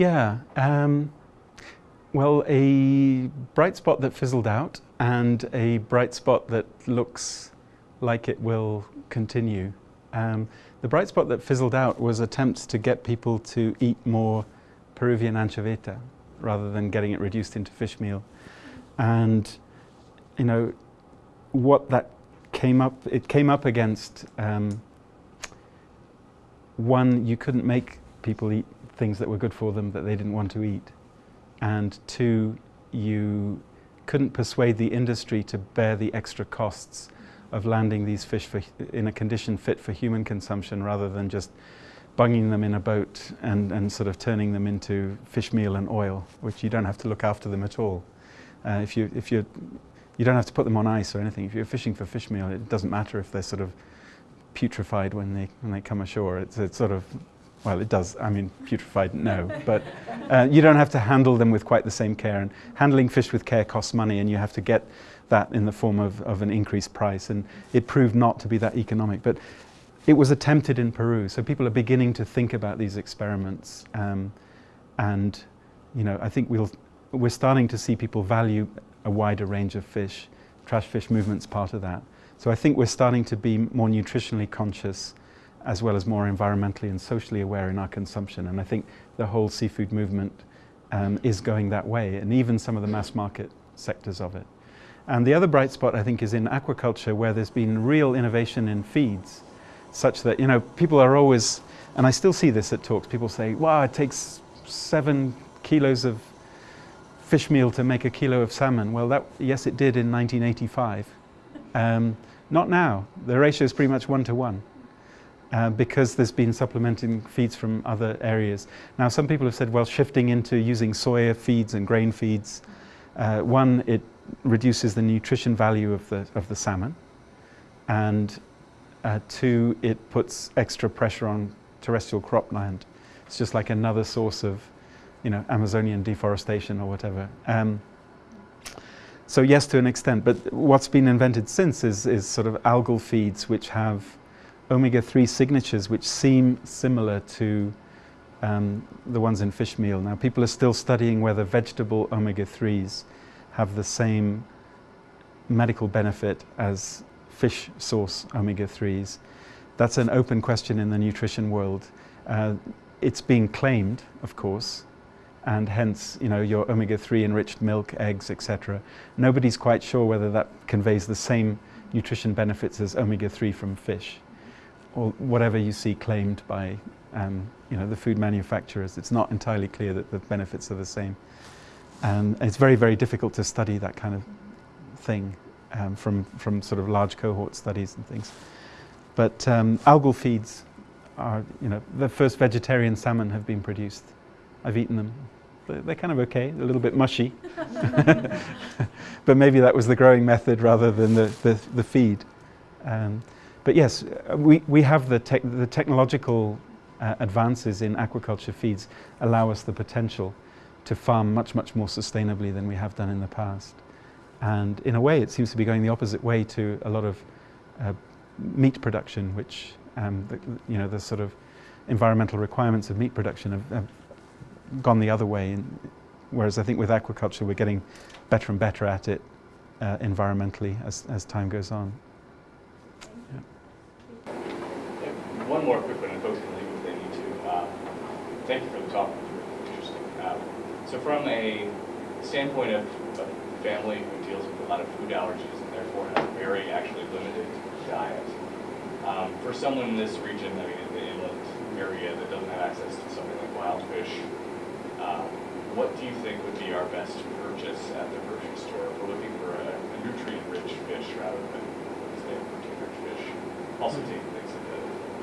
Yeah. Um, well, a bright spot that fizzled out and a bright spot that looks like it will continue. Um, the bright spot that fizzled out was attempts to get people to eat more Peruvian anchoveta rather than getting it reduced into fish meal. And, you know, what that came up, it came up against um, one, you couldn't make people eat things that were good for them that they didn't want to eat. And two, you couldn't persuade the industry to bear the extra costs of landing these fish for, in a condition fit for human consumption rather than just bunging them in a boat and, and sort of turning them into fish meal and oil, which you don't have to look after them at all. Uh, if you, if you you don't have to put them on ice or anything. If you're fishing for fish meal, it doesn't matter if they're sort of putrefied when they, when they come ashore. It's, it's sort of well, it does. I mean, putrefied, no. But uh, you don't have to handle them with quite the same care. And handling fish with care costs money, and you have to get that in the form of, of an increased price. And it proved not to be that economic. But it was attempted in Peru. So people are beginning to think about these experiments. Um, and, you know, I think we'll, we're starting to see people value a wider range of fish. Trash fish movement's part of that. So I think we're starting to be more nutritionally conscious as well as more environmentally and socially aware in our consumption. And I think the whole seafood movement um, is going that way, and even some of the mass market sectors of it. And the other bright spot, I think, is in aquaculture, where there's been real innovation in feeds, such that, you know, people are always, and I still see this at talks, people say, wow, it takes seven kilos of fish meal to make a kilo of salmon. Well, that, yes, it did in 1985. Um, not now. The ratio is pretty much one to one. Uh, because there's been supplementing feeds from other areas. Now, some people have said, well, shifting into using soya feeds and grain feeds, uh, one, it reduces the nutrition value of the, of the salmon, and uh, two, it puts extra pressure on terrestrial cropland. It's just like another source of, you know, Amazonian deforestation or whatever. Um, so yes, to an extent, but what's been invented since is, is sort of algal feeds which have omega-3 signatures which seem similar to um, the ones in fish meal. Now people are still studying whether vegetable omega-3s have the same medical benefit as fish source omega-3s. That's an open question in the nutrition world. Uh, it's being claimed, of course, and hence, you know, your omega-3 enriched milk, eggs, etc. Nobody's quite sure whether that conveys the same nutrition benefits as omega-3 from fish or whatever you see claimed by um, you know, the food manufacturers. It's not entirely clear that the benefits are the same. And it's very, very difficult to study that kind of thing um, from, from sort of large cohort studies and things. But um, algal feeds are, you know, the first vegetarian salmon have been produced. I've eaten them. They're kind of okay, a little bit mushy. but maybe that was the growing method rather than the, the, the feed. But yes, we, we have the, te the technological uh, advances in aquaculture feeds allow us the potential to farm much, much more sustainably than we have done in the past. And in a way, it seems to be going the opposite way to a lot of uh, meat production, which, um, the, you know, the sort of environmental requirements of meat production have, have gone the other way. Whereas I think with aquaculture, we're getting better and better at it uh, environmentally as, as time goes on. One more quick one, and folks can leave if they need to. Um, thank you for the talk, interesting. Um, so from a standpoint of a family who deals with a lot of food allergies and therefore has a very actually limited diet, um, for someone in this region, I mean in the inland area that doesn't have access to something like wild fish, uh, what do you think would be our best purchase at the grocery store we're looking for a, a nutrient-rich fish rather than, say, a protein-rich fish? Also things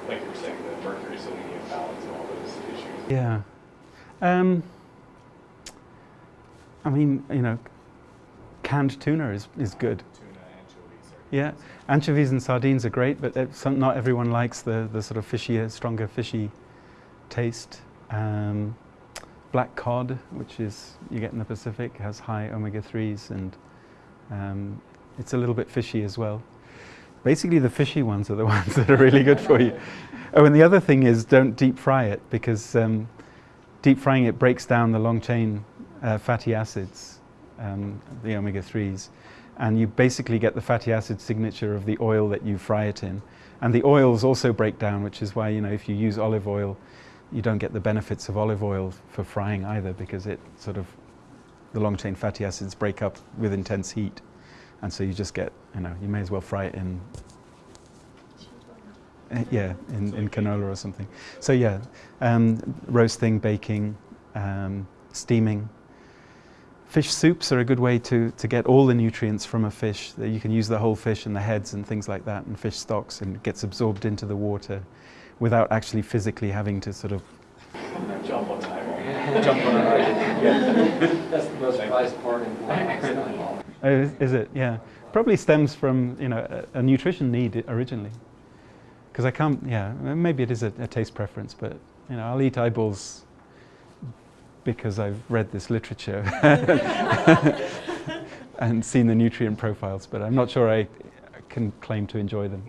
like you were saying, the mercury selenium balance and all those issues. Yeah. Um, I mean, you know, canned tuna is, is good. Tuna, anchovies. Yeah, anchovies and sardines are great, but some, not everyone likes the, the sort of fishier, stronger fishy taste. Um, black cod, which is you get in the Pacific, has high omega-3s and um, it's a little bit fishy as well. Basically, the fishy ones are the ones that are really good for you. Oh, and the other thing is don't deep fry it because um, deep frying it breaks down the long chain uh, fatty acids, um, the omega 3s, and you basically get the fatty acid signature of the oil that you fry it in. And the oils also break down, which is why, you know, if you use olive oil, you don't get the benefits of olive oil for frying either because it sort of, the long chain fatty acids break up with intense heat. And so you just get, you know, you may as well fry it in, uh, yeah, in, in canola or something. So yeah, um, roasting, baking, um, steaming. Fish soups are a good way to, to get all the nutrients from a fish. You can use the whole fish and the heads and things like that and fish stocks and it gets absorbed into the water without actually physically having to sort of Jump on time. Jump on it. That's the most prized part in wine. Oh, is, it? Yeah. Probably stems from, you know, a, a nutrition need originally. Because I can't, yeah, maybe it is a, a, taste preference, but, you know, I'll eat eyeballs because I've read this literature and seen the nutrient profiles, but I'm not sure I can claim to enjoy them.